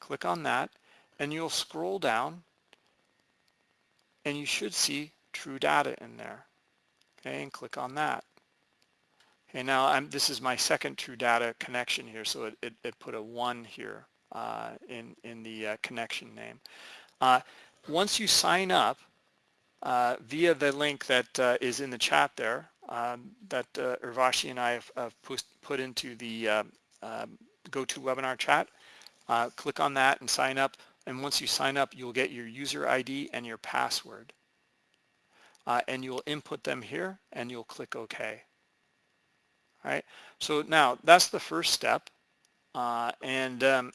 click on that, and you'll scroll down, and you should see true data in there. Okay, and click on that. Okay, now I'm, this is my second true data connection here, so it, it, it put a one here uh, in, in the uh, connection name. Uh, once you sign up uh, via the link that uh, is in the chat there, um, that uh, Urvashi and I have, have put into the um, GoToWebinar chat, click on that and sign up. And once you sign up, you'll get your user ID and your password. and you'll input them here and you'll click OK. All right, so now that's the first step. and um,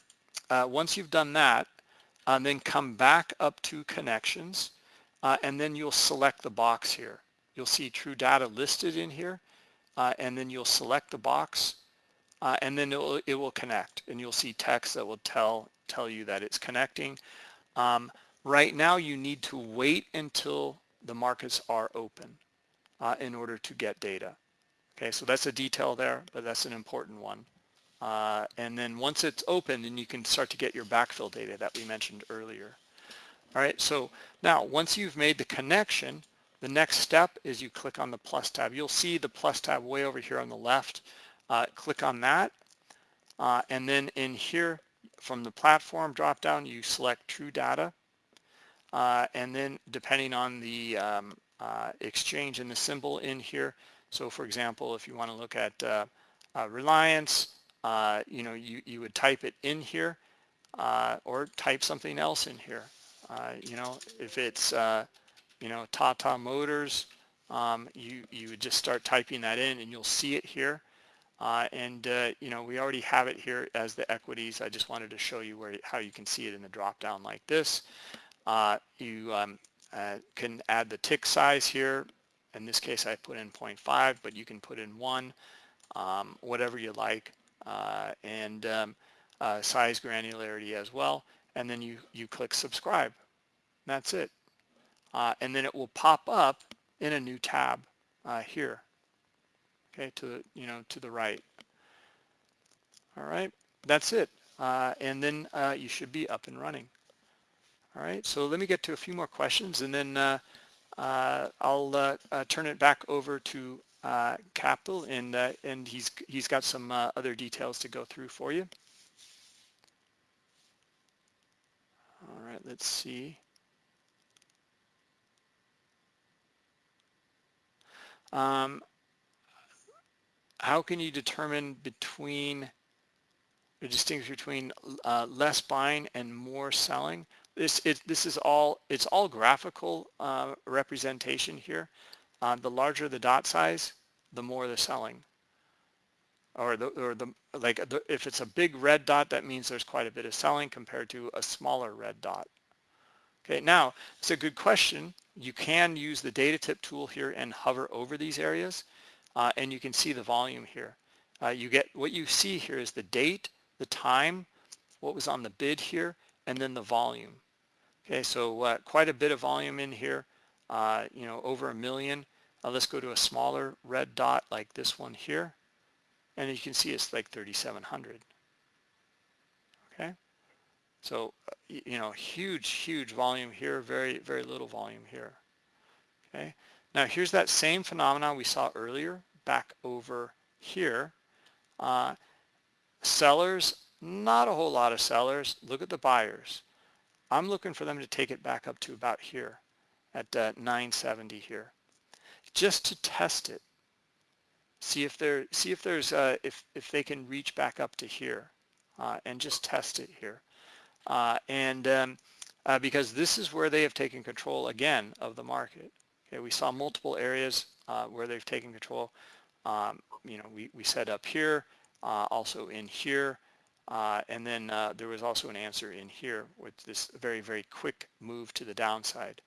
uh, once you've done that, uh, then come back up to connections, uh, and then you'll select the box here. You'll see true data listed in here, uh, and then you'll select the box, uh, and then it will, it will connect, and you'll see text that will tell, tell you that it's connecting. Um, right now, you need to wait until the markets are open uh, in order to get data. Okay, so that's a detail there, but that's an important one. Uh, and then once it's open, then you can start to get your backfill data that we mentioned earlier. All right, so now once you've made the connection, the next step is you click on the plus tab. You'll see the plus tab way over here on the left. Uh, click on that. Uh, and then in here from the platform drop down, you select true data. Uh, and then depending on the um, uh, exchange and the symbol in here. So for example, if you want to look at uh, Reliance, uh, you know, you, you would type it in here or type something else in here. You know, if it's, you know, Tata Motors, um, you, you would just start typing that in and you'll see it here. Uh, and, uh, you know, we already have it here as the equities. I just wanted to show you where how you can see it in the drop down like this. you um, can add the tick size here. In this case, I put in 0.5, but you can put in one, um, whatever you like. Uh, and um, uh, size granularity as well. And then you, you click subscribe. That's it. Uh, and then it will pop up in a new tab here. Okay, to the, you know, to the right. All right, that's it. Uh, and then uh, you should be up and running. All right, so let me get to a few more questions and then uh, I'll turn it back over to uh, Kapil and uh, and he's he's got some uh, other details to go through for you. All right, let's see. Um, how can you determine between or distinguish between uh, less buying and more selling? This it, this is all it's all graphical uh, representation here. Uh, the larger the dot size, the more they're selling. Or the, or the like the, if it's a big red dot, that means there's quite a bit of selling compared to a smaller red dot. Okay, now it's a good question. You can use the data tip tool here and hover over these areas, uh, and you can see the volume here. Uh, you get what you see here is the date, the time, what was on the bid here, and then the volume. Okay, so uh, quite a bit of volume in here, uh, you know, over a million. Let's go to a smaller red dot like this one here. And you can see it's like 3,700. Okay. So, uh, you know, huge, huge volume here, very, very little volume here. Okay. Now here's that same phenomenon we saw earlier back over here. Uh, sellers, not a whole lot of sellers. Look at the buyers. I'm looking for them to take it back up to about here at uh, 970 here just to test it. See if there, see if there's, uh, if if they can reach back up to here, uh, and just test it here. Uh, and um, uh, because this is where they have taken control again of the market. Okay, we saw multiple areas where they've taken control. Um, you know, we we set up here, uh, also in here, and then there was also an answer in here with this very very quick move to the downside.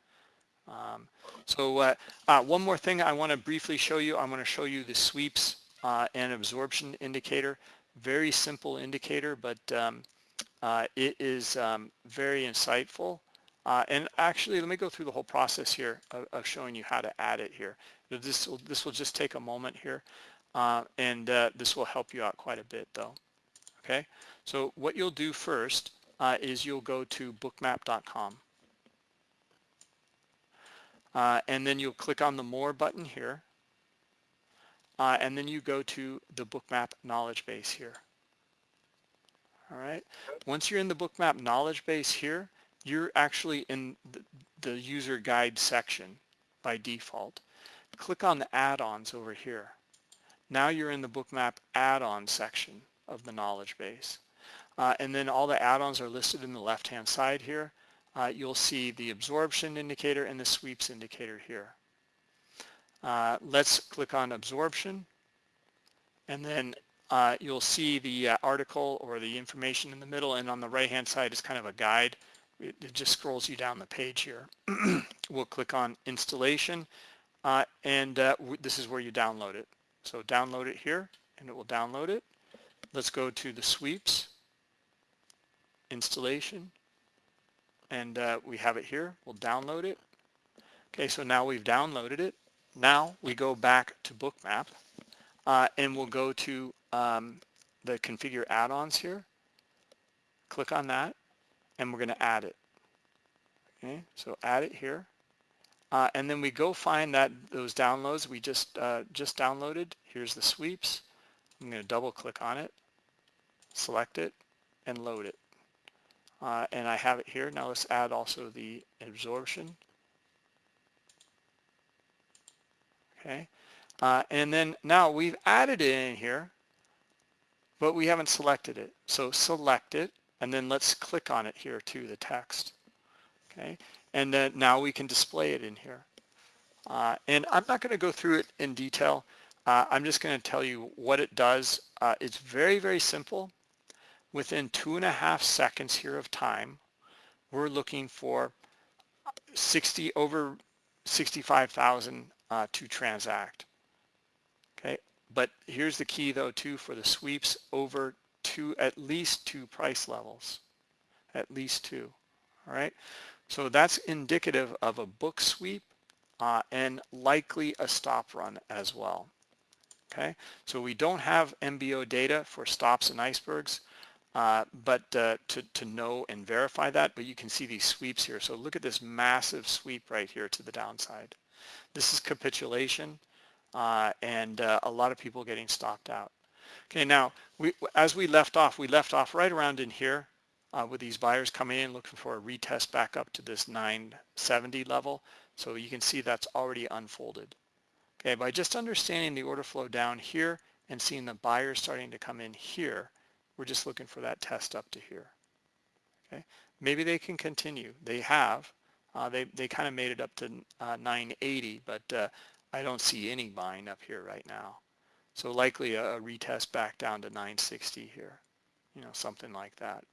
Um, so uh, uh, one more thing I want to briefly show you. I'm going to show you the sweeps uh, and absorption indicator. Very simple indicator, but um, uh, it is um, very insightful Uh, and actually, let me go through the whole process here of, of showing you how to add it here. This will, this will just take a moment here, uh, and uh, this will help you out quite a bit though. Okay, so what you'll do first uh, is you'll go to bookmap.com. Uh, and then you'll click on the More button here. Uh, and then you go to the Bookmap knowledge base here. All right. Once you're in the Bookmap knowledge base here, you're actually in the, the user guide section by default. Click on the add-ons over here. Now you're in the Bookmap add-on section of the knowledge base. Uh, and then all the add-ons are listed in the left-hand side here. Uh, you'll see the absorption indicator and the sweeps indicator here. Uh, let's click on absorption and then uh, you'll see the uh, article or the information in the middle and on the right hand side is kind of a guide it, it just scrolls you down the page here. [clears throat] we'll click on installation uh, and uh, this is where you download it. So download it here and it will download it. Let's go to the sweeps, installation, and uh, we have it here. We'll download it. Okay, so now we've downloaded it. Now we go back to Bookmap uh, and we'll go to um, the configure add-ons here. Click on that and we're going to add it. Okay, so add it here. Uh, and then we go find that those downloads we just uh, just downloaded. Here's the sweeps. I'm going to double click on it, select it, and load it. Uh, and I have it here. Now let's add also the absorption. Okay. Uh, and then now we've added it in here, but we haven't selected it. So select it and then let's click on it here to the text. Okay, and then now we can display it in here. Uh, and I'm not going to go through it in detail. Uh, I'm just going to tell you what it does. Uh, it's very, very simple. Within two and a half seconds here of time, we're looking for 60 over 65,000 uh, to transact. Okay, but here's the key though too for the sweeps over two, at least two price levels, at least two, all right? So that's indicative of a book sweep uh, and likely a stop run as well, okay? So we don't have MBO data for stops and icebergs, uh, but uh, to, to know and verify that, but you can see these sweeps here. So look at this massive sweep right here to the downside. This is capitulation uh, and uh, a lot of people getting stopped out. Okay, now we, as we left off, we left off right around in here uh, with these buyers coming in looking for a retest back up to this 970 level. So you can see that's already unfolded. Okay, by just understanding the order flow down here and seeing the buyers starting to come in here, we're just looking for that test up to here. Okay, maybe they can continue. They have. Uh, they they kind of made it up to uh, 980, but uh, I don't see any buying up here right now. So likely a, a retest back down to 960 here, you know, something like that.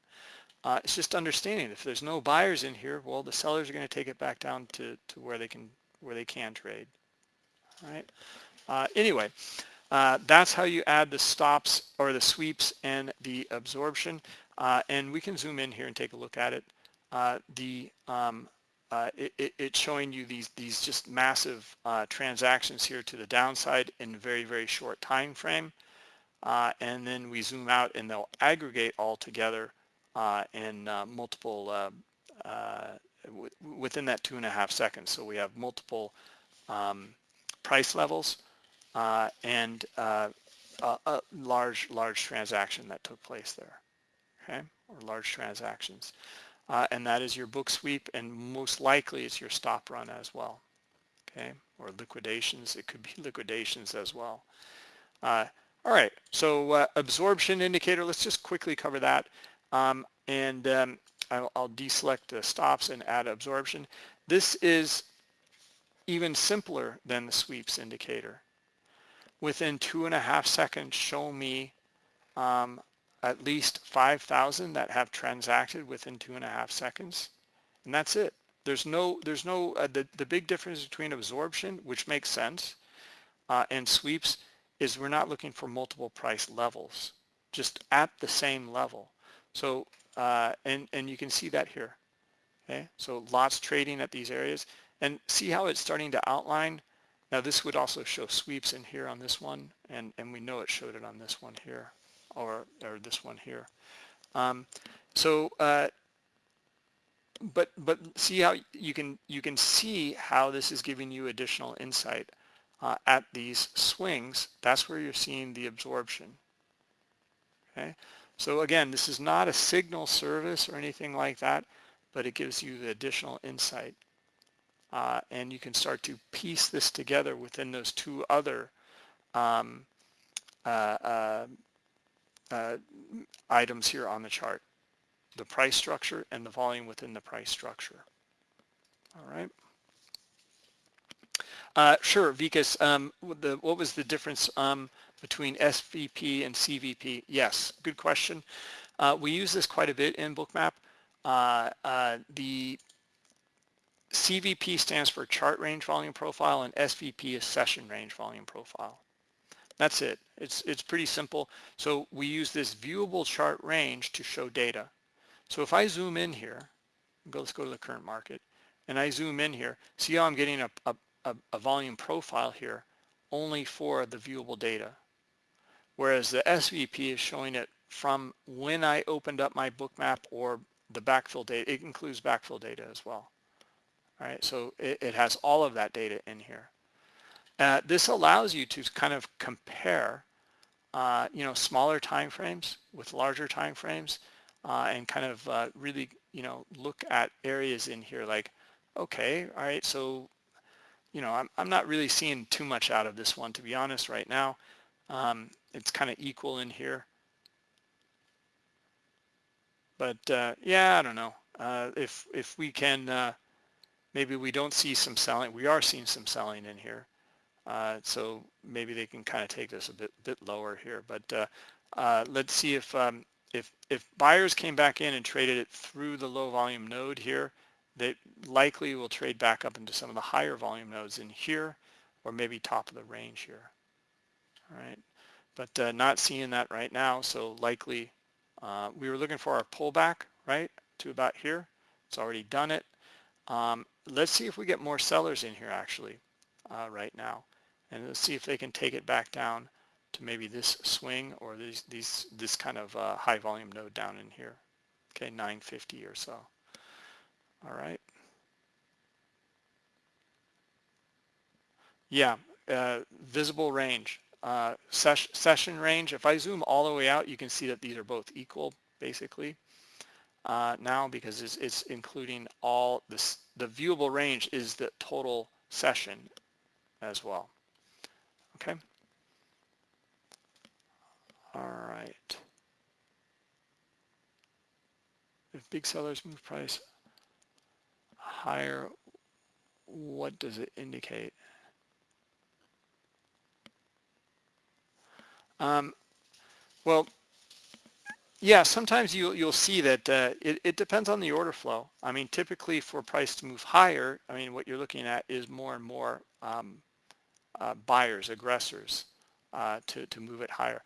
Uh, it's just understanding if there's no buyers in here, well, the sellers are going to take it back down to, to where they can where they can trade. All right. Uh, anyway, uh, that's how you add the stops or the sweeps and the absorption. Uh, and we can zoom in here and take a look at it. Uh, the um, uh, it, it's showing you these these just massive transactions here to the downside in a very very short time frame and then we zoom out and they'll aggregate all together in uh, multiple uh, within that two and a half seconds. So we have multiple um, price levels and a, a large large transaction that took place there okay or large transactions. Uh, and that is your book sweep and most likely it's your stop run as well okay or liquidations. It could be [laughs] liquidations as well. Uh, all right so uh, absorption indicator let's just quickly cover that um, and um, I'll, I'll, deselect the stops and add absorption this is even simpler than the sweeps indicator within two and a half seconds show me um, at least 5,000 that have transacted within two and a half seconds. And that's it. There's no, there's no, uh, the, the big difference between absorption, which makes sense, uh, and sweeps is we're not looking for multiple price levels, just at the same level. So, uh, and, and you can see that here. Okay, so lots trading at these areas. And see how it's starting to outline? Now this would also show sweeps in here on this one, and, and we know it showed it on this one here, or, or this one here. Um, so, uh, but but see how you can you can see how this is giving you additional insight uh, at these swings. That's where you're seeing the absorption. Okay, so again, this is not a signal service or anything like that, but it gives you the additional insight. Uh, and you can start to piece this together within those two other um, uh, uh, uh items here on the chart, the price structure and the volume within the price structure. All right. Uh, sure, Vikas, um, the, what was the difference um, between SVP and CVP? Yes, good question. Uh, we use this quite a bit in Bookmap. Uh, uh the CVP stands for chart range volume profile and SVP is session range volume profile. That's it. It's, it's pretty simple. So we use this viewable chart range to show data. So if I zoom in here, go, let's go to the current market, and I zoom in here, see how I'm getting a, a, a, a volume profile here only for the viewable data. Whereas the SVP is showing it from when I opened up my bookmap or the backfill data. It includes backfill data as well. All right, so it, it has all of that data in here. Uh, this allows you to kind of compare, uh, you know, smaller time frames with larger time frames uh, and kind of uh, really, you know, look at areas in here like, okay, all right, so, you know, I'm, I'm not really seeing too much out of this one, to be honest, right now. Um, it's kind of equal in here. But uh, yeah, I don't know. Uh, if if we can maybe we don't see some selling. We are seeing some selling in here. Uh, so maybe they can kind of take this a bit bit lower here. But uh, uh, let's see if um, if if buyers came back in and traded it through the low volume node here, they likely will trade back up into some of the higher volume nodes in here, or maybe top of the range here. Right, but uh, not seeing that right now. So likely uh, we were looking for our pullback right to about here. It's already done it. Um, let's see if we get more sellers in here actually uh, right now. And let's see if they can take it back down to maybe this swing or these, these this kind of uh, high volume node down in here. Okay, 950 or so. All right. Yeah, uh, visible range. Uh, ses session range, if I zoom all the way out, you can see that these are both equal, basically uh, now because it's, it's including all this, the viewable range is the total session as well. Okay. All right. If big sellers move price higher, what does it indicate? Um, well, yeah, sometimes you, you'll see that uh, it, it depends on the order flow. I mean, typically for price to move higher, I mean, what you're looking at is more and more um, uh, buyers, aggressors uh, to, to move it higher.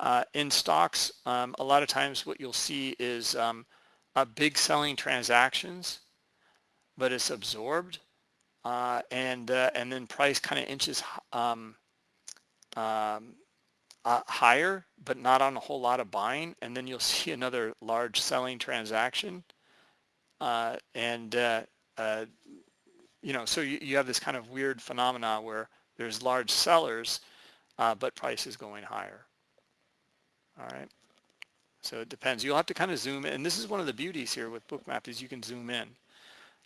Uh, in stocks, um, a lot of times what you'll see is um, big selling transactions, but it's absorbed uh, and, uh, and then price kind of inches um, um uh, higher, but not on a whole lot of buying. And then you'll [laughs] see another large selling transaction. Uh, and, uh, uh, you know, so you, you have this kind of weird phenomena where there's large sellers, uh, but price is going higher. All right. So it depends. You'll have to kind of zoom in. And this is one of the beauties here with Bookmap is you can zoom in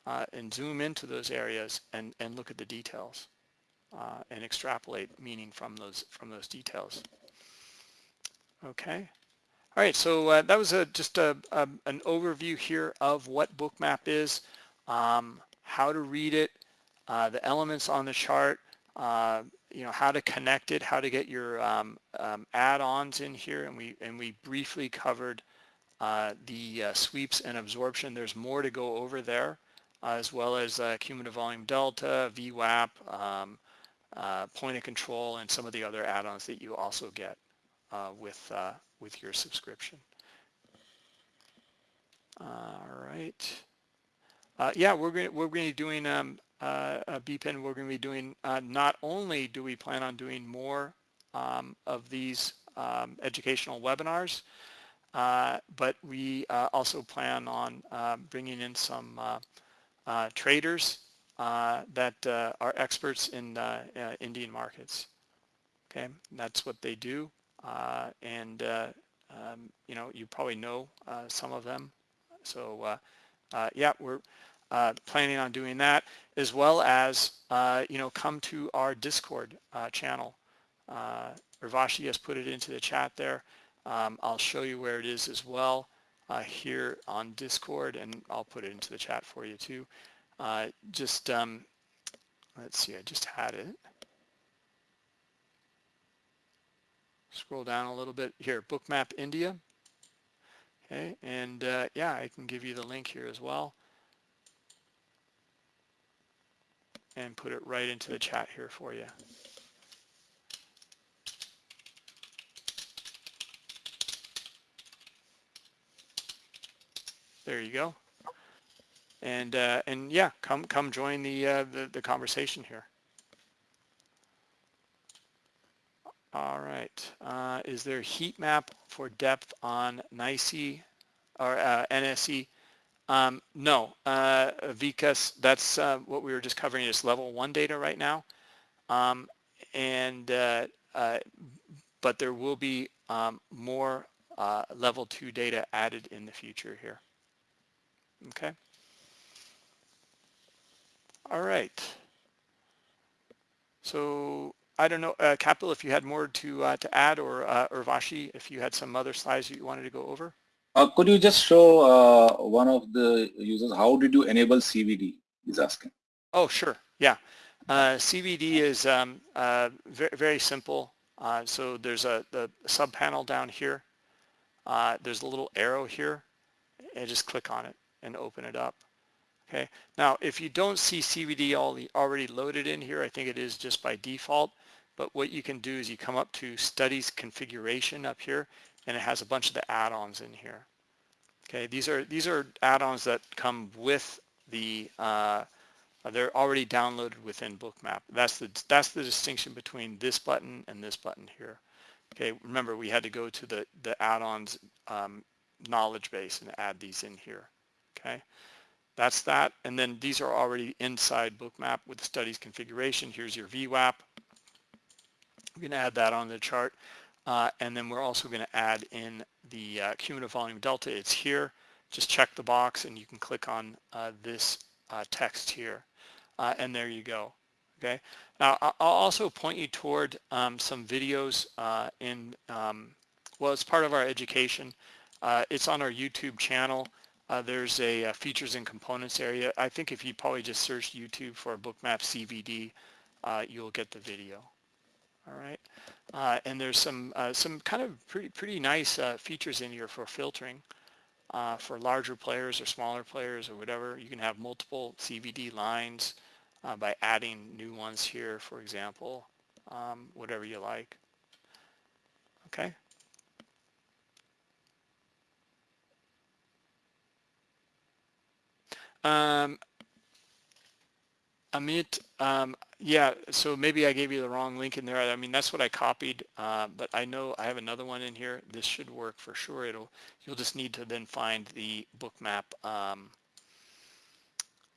uh, and zoom into those areas and, and look at the details and extrapolate meaning from those from those details. Okay. All right, so uh, that was a, just a, a, an overview here of what Bookmap is, um, how to read it, uh, the elements on the chart, uh, you know, how to connect it, how to get your um, um, add-ons in here, and we and we briefly covered uh, the uh, sweeps and absorption. There's more to go over there, uh, as well as cumulative volume delta, VWAP, um, point of control, and some of the other add-ons that you also get uh, with, uh, with your subscription. All right. uh, yeah, we're going we're going to be doing um, uh, a BPIN. We're going to be doing uh, not only do we plan on doing more um, of these um, educational webinars, uh, but we uh, also plan on uh, bringing in some uh, uh, traders uh, that are experts in Indian markets. Okay, and that's what they do, and um, you know you probably know some of them. So yeah, we're planning on doing that as well as you know come to our Discord channel. Uh, Urvashi has put it into the chat there. Um, I'll show you where it is as well uh, here on Discord and I'll put it into the chat for you too. Uh, just, um, let's see, I just had it. Scroll down a little bit here, Bookmap India. Okay, and uh, yeah, I can give you the link here as well. And put it right into the chat here for you. There you go. And uh, and yeah, come come join the, uh, the the conversation here. All right. Uh, is there a heat map for depth on NICE or uh, NSE? Um, no, uh, that's uh, what we were just covering is level one data right now. Um, and, uh, uh, but there will be um, more uh, level two data added in the future here. Okay. All right. So I don't know, uh, Kapil, if you had more to uh, to add, or uh, Urvashi, if you had some other slides you wanted to go over. Uh, could you just show uh, one of the users how did you enable CVD? He's asking. Oh, sure. Yeah. Uh, CVD is um, uh, very, very simple. Uh, so there's a the sub panel down here. Uh, there's a little arrow here, and just click on it and open it up. Okay, now if you don't see CVD already loaded in here, I think it is just by default, but what you can do is you come up to studies configuration up here and it has a bunch of the add-ons in here. Okay, these are these are add-ons that come with the uh, they're already downloaded within Bookmap. That's the that's the distinction between this button and this button here. Okay, remember we had to go to the the add-ons um, knowledge base and add these in here okay? That's that, and then these are already inside Bookmap with the studies configuration. Here's your VWAP. We're gonna add that on the chart, uh, and then we're also gonna add in the uh, cumulative volume delta. It's here. Just check the box and you can click on uh, this uh, text here, uh, and there you go. Okay. Now I'll also point you toward um, some videos uh, in, um, well, it's part of our education. it's on our YouTube channel. There's a, features and components area. I think if you probably just search YouTube for bookmap CVD, you'll get the video. All right, uh, and there's some uh, some kind of pretty pretty nice uh, features in here for filtering for larger players or smaller players or whatever. You can have multiple CVD lines by adding new ones here, for example, um, whatever you like. Okay. Um, Amit, um, yeah, so maybe I gave you the wrong link in there. I mean, that's what I copied, uh, but I know I have another one in here. This should work for sure. It'll, you'll just need to then find the bookmap um,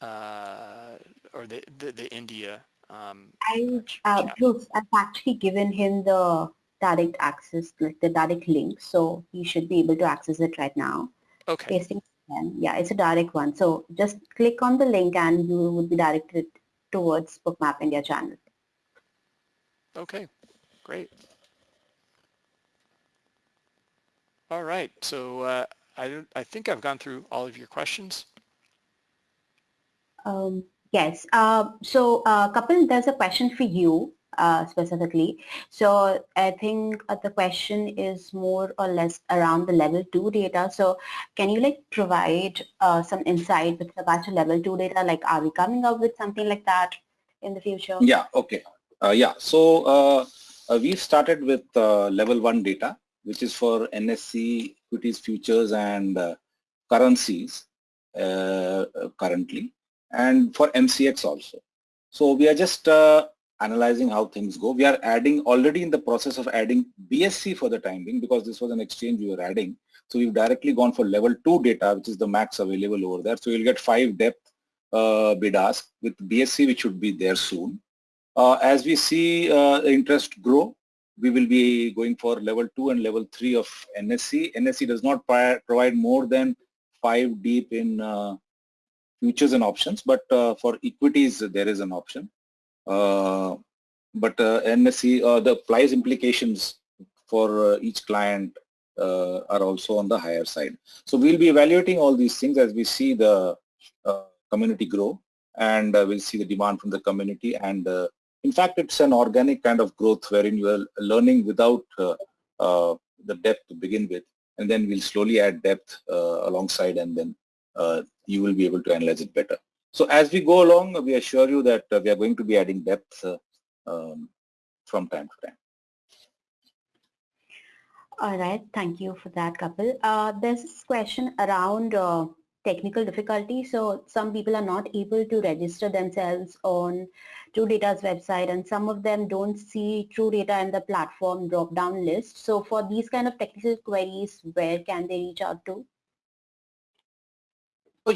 uh, or the, the, the India. Um, I, uh, Bruce, I've actually given him the direct access, like the direct link, so he should be able to access it right now. Okay. Pasting yeah, it's a direct one. So just click on the link and you would be directed towards Bookmap India channel. Okay, great. All right, so uh, I, I think I've gone through all of your questions. Um, yes, uh, so uh, Kapil, there's a question for you uh, specifically. So I think uh, the question is more or less around the level two data. So can you like provide uh, some insight with regards to level two data? Like are we coming up with something like that in the future? Yeah, okay. Uh, yeah, so uh, we started with level one data, which is for NSE equities, futures and currencies. currently and for MCX also. So we are just uh, analyzing how things go. We are adding already in the process of adding BSE for the time being because this was an exchange we were adding. So we've directly gone for level 2 data which is the max available over there. So you'll get 5 depth uh, bid ask with BSE which should be there soon. Uh, as we see uh, interest grow, we will be going for level 2 and level 3 of NSE. NSE does not provide more than 5 deep in uh, futures and options, but uh, for equities there is an option. Uh, but uh, NSE, uh, the price implications for each client are also on the higher side. So we'll be evaluating all these things as we see the community grow and we'll see the demand from the community and in fact it's an organic kind of growth wherein you are learning without uh, uh, the depth to begin with and then we'll slowly add depth uh, alongside and then you will be able to analyze it better. So as we go along, we assure you that uh, we are going to be adding depth uh, um, from time to time. All right, thank you for that, Kapil. Uh, there's this question around uh, technical difficulty. So some people are not able to register themselves on TrueData's website and some of them don't see TrueData in the platform drop-down list. So for these kind of technical queries, where can they reach out to?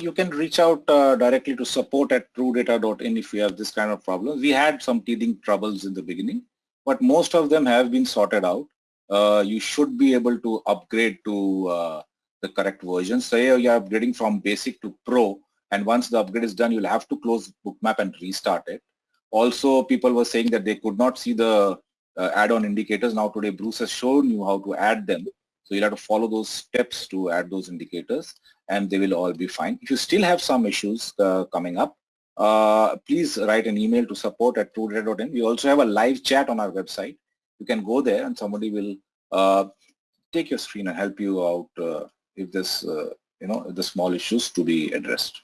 You can reach out uh, directly to support at truedata.in if you have this kind of problems. We had some teething troubles in the beginning, but most of them have been sorted out. Uh, you should be able to upgrade to uh, the correct version. Say you're upgrading from basic to pro, and once the upgrade is done, you'll have to close bookmap and restart it. Also, people were saying that they could not see the uh, add-on indicators. Now today, Bruce has shown you how to add them. You'll have to follow those steps to add those indicators and they will all be fine. If you still have some issues uh, coming up, uh, please write an email to support at truedata.in. We also have a live chat on our website. You can go there and somebody will uh, take your screen and help you out uh, if there's, uh, you know, the small issues to be addressed.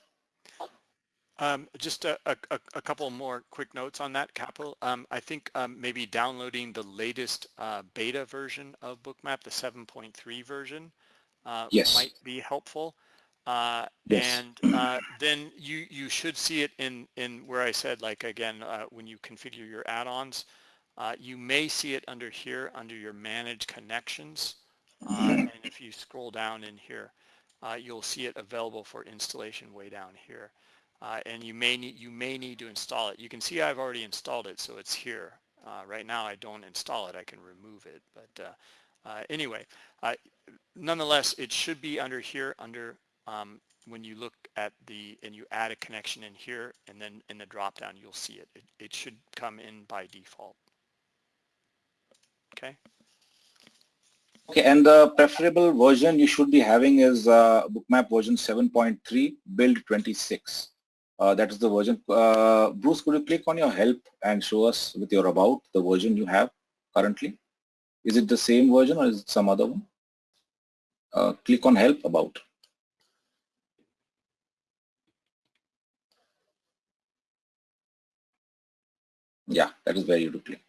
Um, just a, a, a, couple more quick notes on that, Kapil. Um, I think um, maybe downloading the latest uh, beta version of Bookmap, the 7.3 version, uh, yes. might be helpful. Uh, yes. And uh, then you, you should see it in, in where I said, like, again, uh, when you configure your add-ons, uh, you may see it under here, under your manage connections. and if you scroll down in here, you'll see it available for installation way down here uh, and you may need you may need to install it. You can see I've already installed it, so it's here. Uh, right now I don't install it, I can remove it. But uh, uh anyway, uh, nonetheless, it should be under here under um, when you look at the and you add a connection in here and then in the drop down you'll see it. It, it should come in by default. Okay. Okay, and the preferable version you should be having is uh, bookmap version 7.3 build 26. Uh, that is the version. Uh, Bruce, could you click on your help and show us with your about the version you have currently? Is it the same version or is it some other one? Uh, click on help about. Yeah, that is where you do click.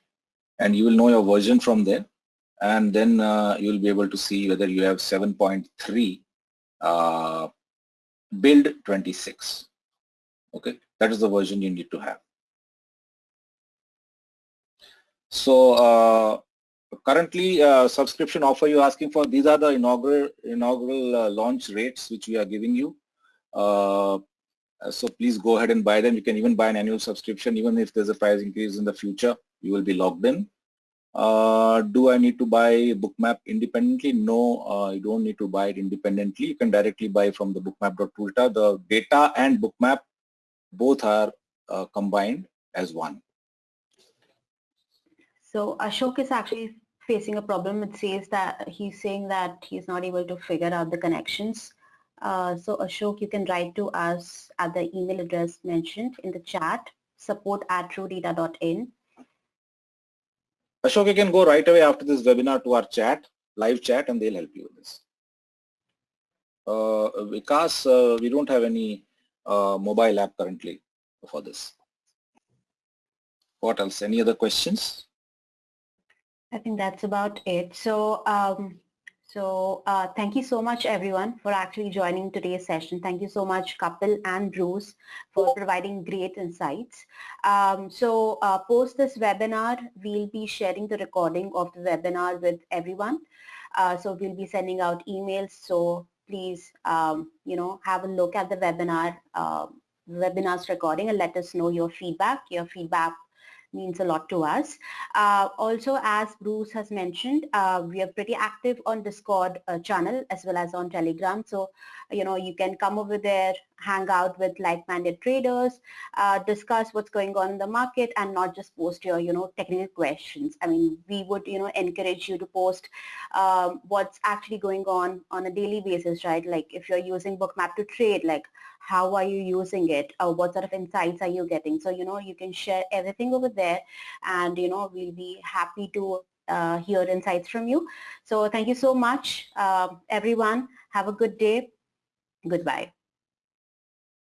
And you will know your version from there. And then uh, you will be able to see whether you have 7.3 uh, build 26 okay that is the version you need to have so uh, currently uh, subscription offer you're asking for these are the inaugural inaugural uh, launch rates which we are giving you uh, so please go ahead and buy them you can even buy an annual subscription even if there's a price increase in the future you will be logged in uh, do I need to buy bookmap independently? No, uh, you don't need to buy it independently. You can directly buy from the bookmap.toolta. The data and bookmap both are uh, combined as one. So Ashok is actually facing a problem. It says that he's saying that he's not able to figure out the connections. Uh, so Ashok, you can write to us at the email address mentioned in the chat, support at truedata.in. Ashok, you can go right away after this webinar to our chat, live chat, and they'll help you with this. Uh, Vikas, uh, we don't have any uh, mobile app currently for this. What else? Any other questions? I think that's about it. So, um, So uh, thank you so much everyone for actually joining today's session. Thank you so much Kapil and Bruce for providing great insights. Um, so uh, post this webinar, we'll be sharing the recording of the webinar with everyone. Uh, so we'll be sending out emails. So please, um, you know, have a look at the webinar, uh, webinar's recording and let us know your feedback. Your feedback means a lot to us. Uh, also, as Bruce has mentioned, uh, we are pretty active on Discord uh, channel as well as on Telegram. So, you know, you can come over there, hang out with like-minded traders, uh, discuss what's going on in the market and not just post your, you know, technical questions. I mean, we would, you know, encourage you to post um, what's actually going on on a daily basis, right? Like if you're using Bookmap to trade, like how are you using it? Or what sort of insights are you getting? So you know you can share everything over there and you know we'll be happy to uh, hear insights from you. So thank you so much uh, everyone. Have a good day. Goodbye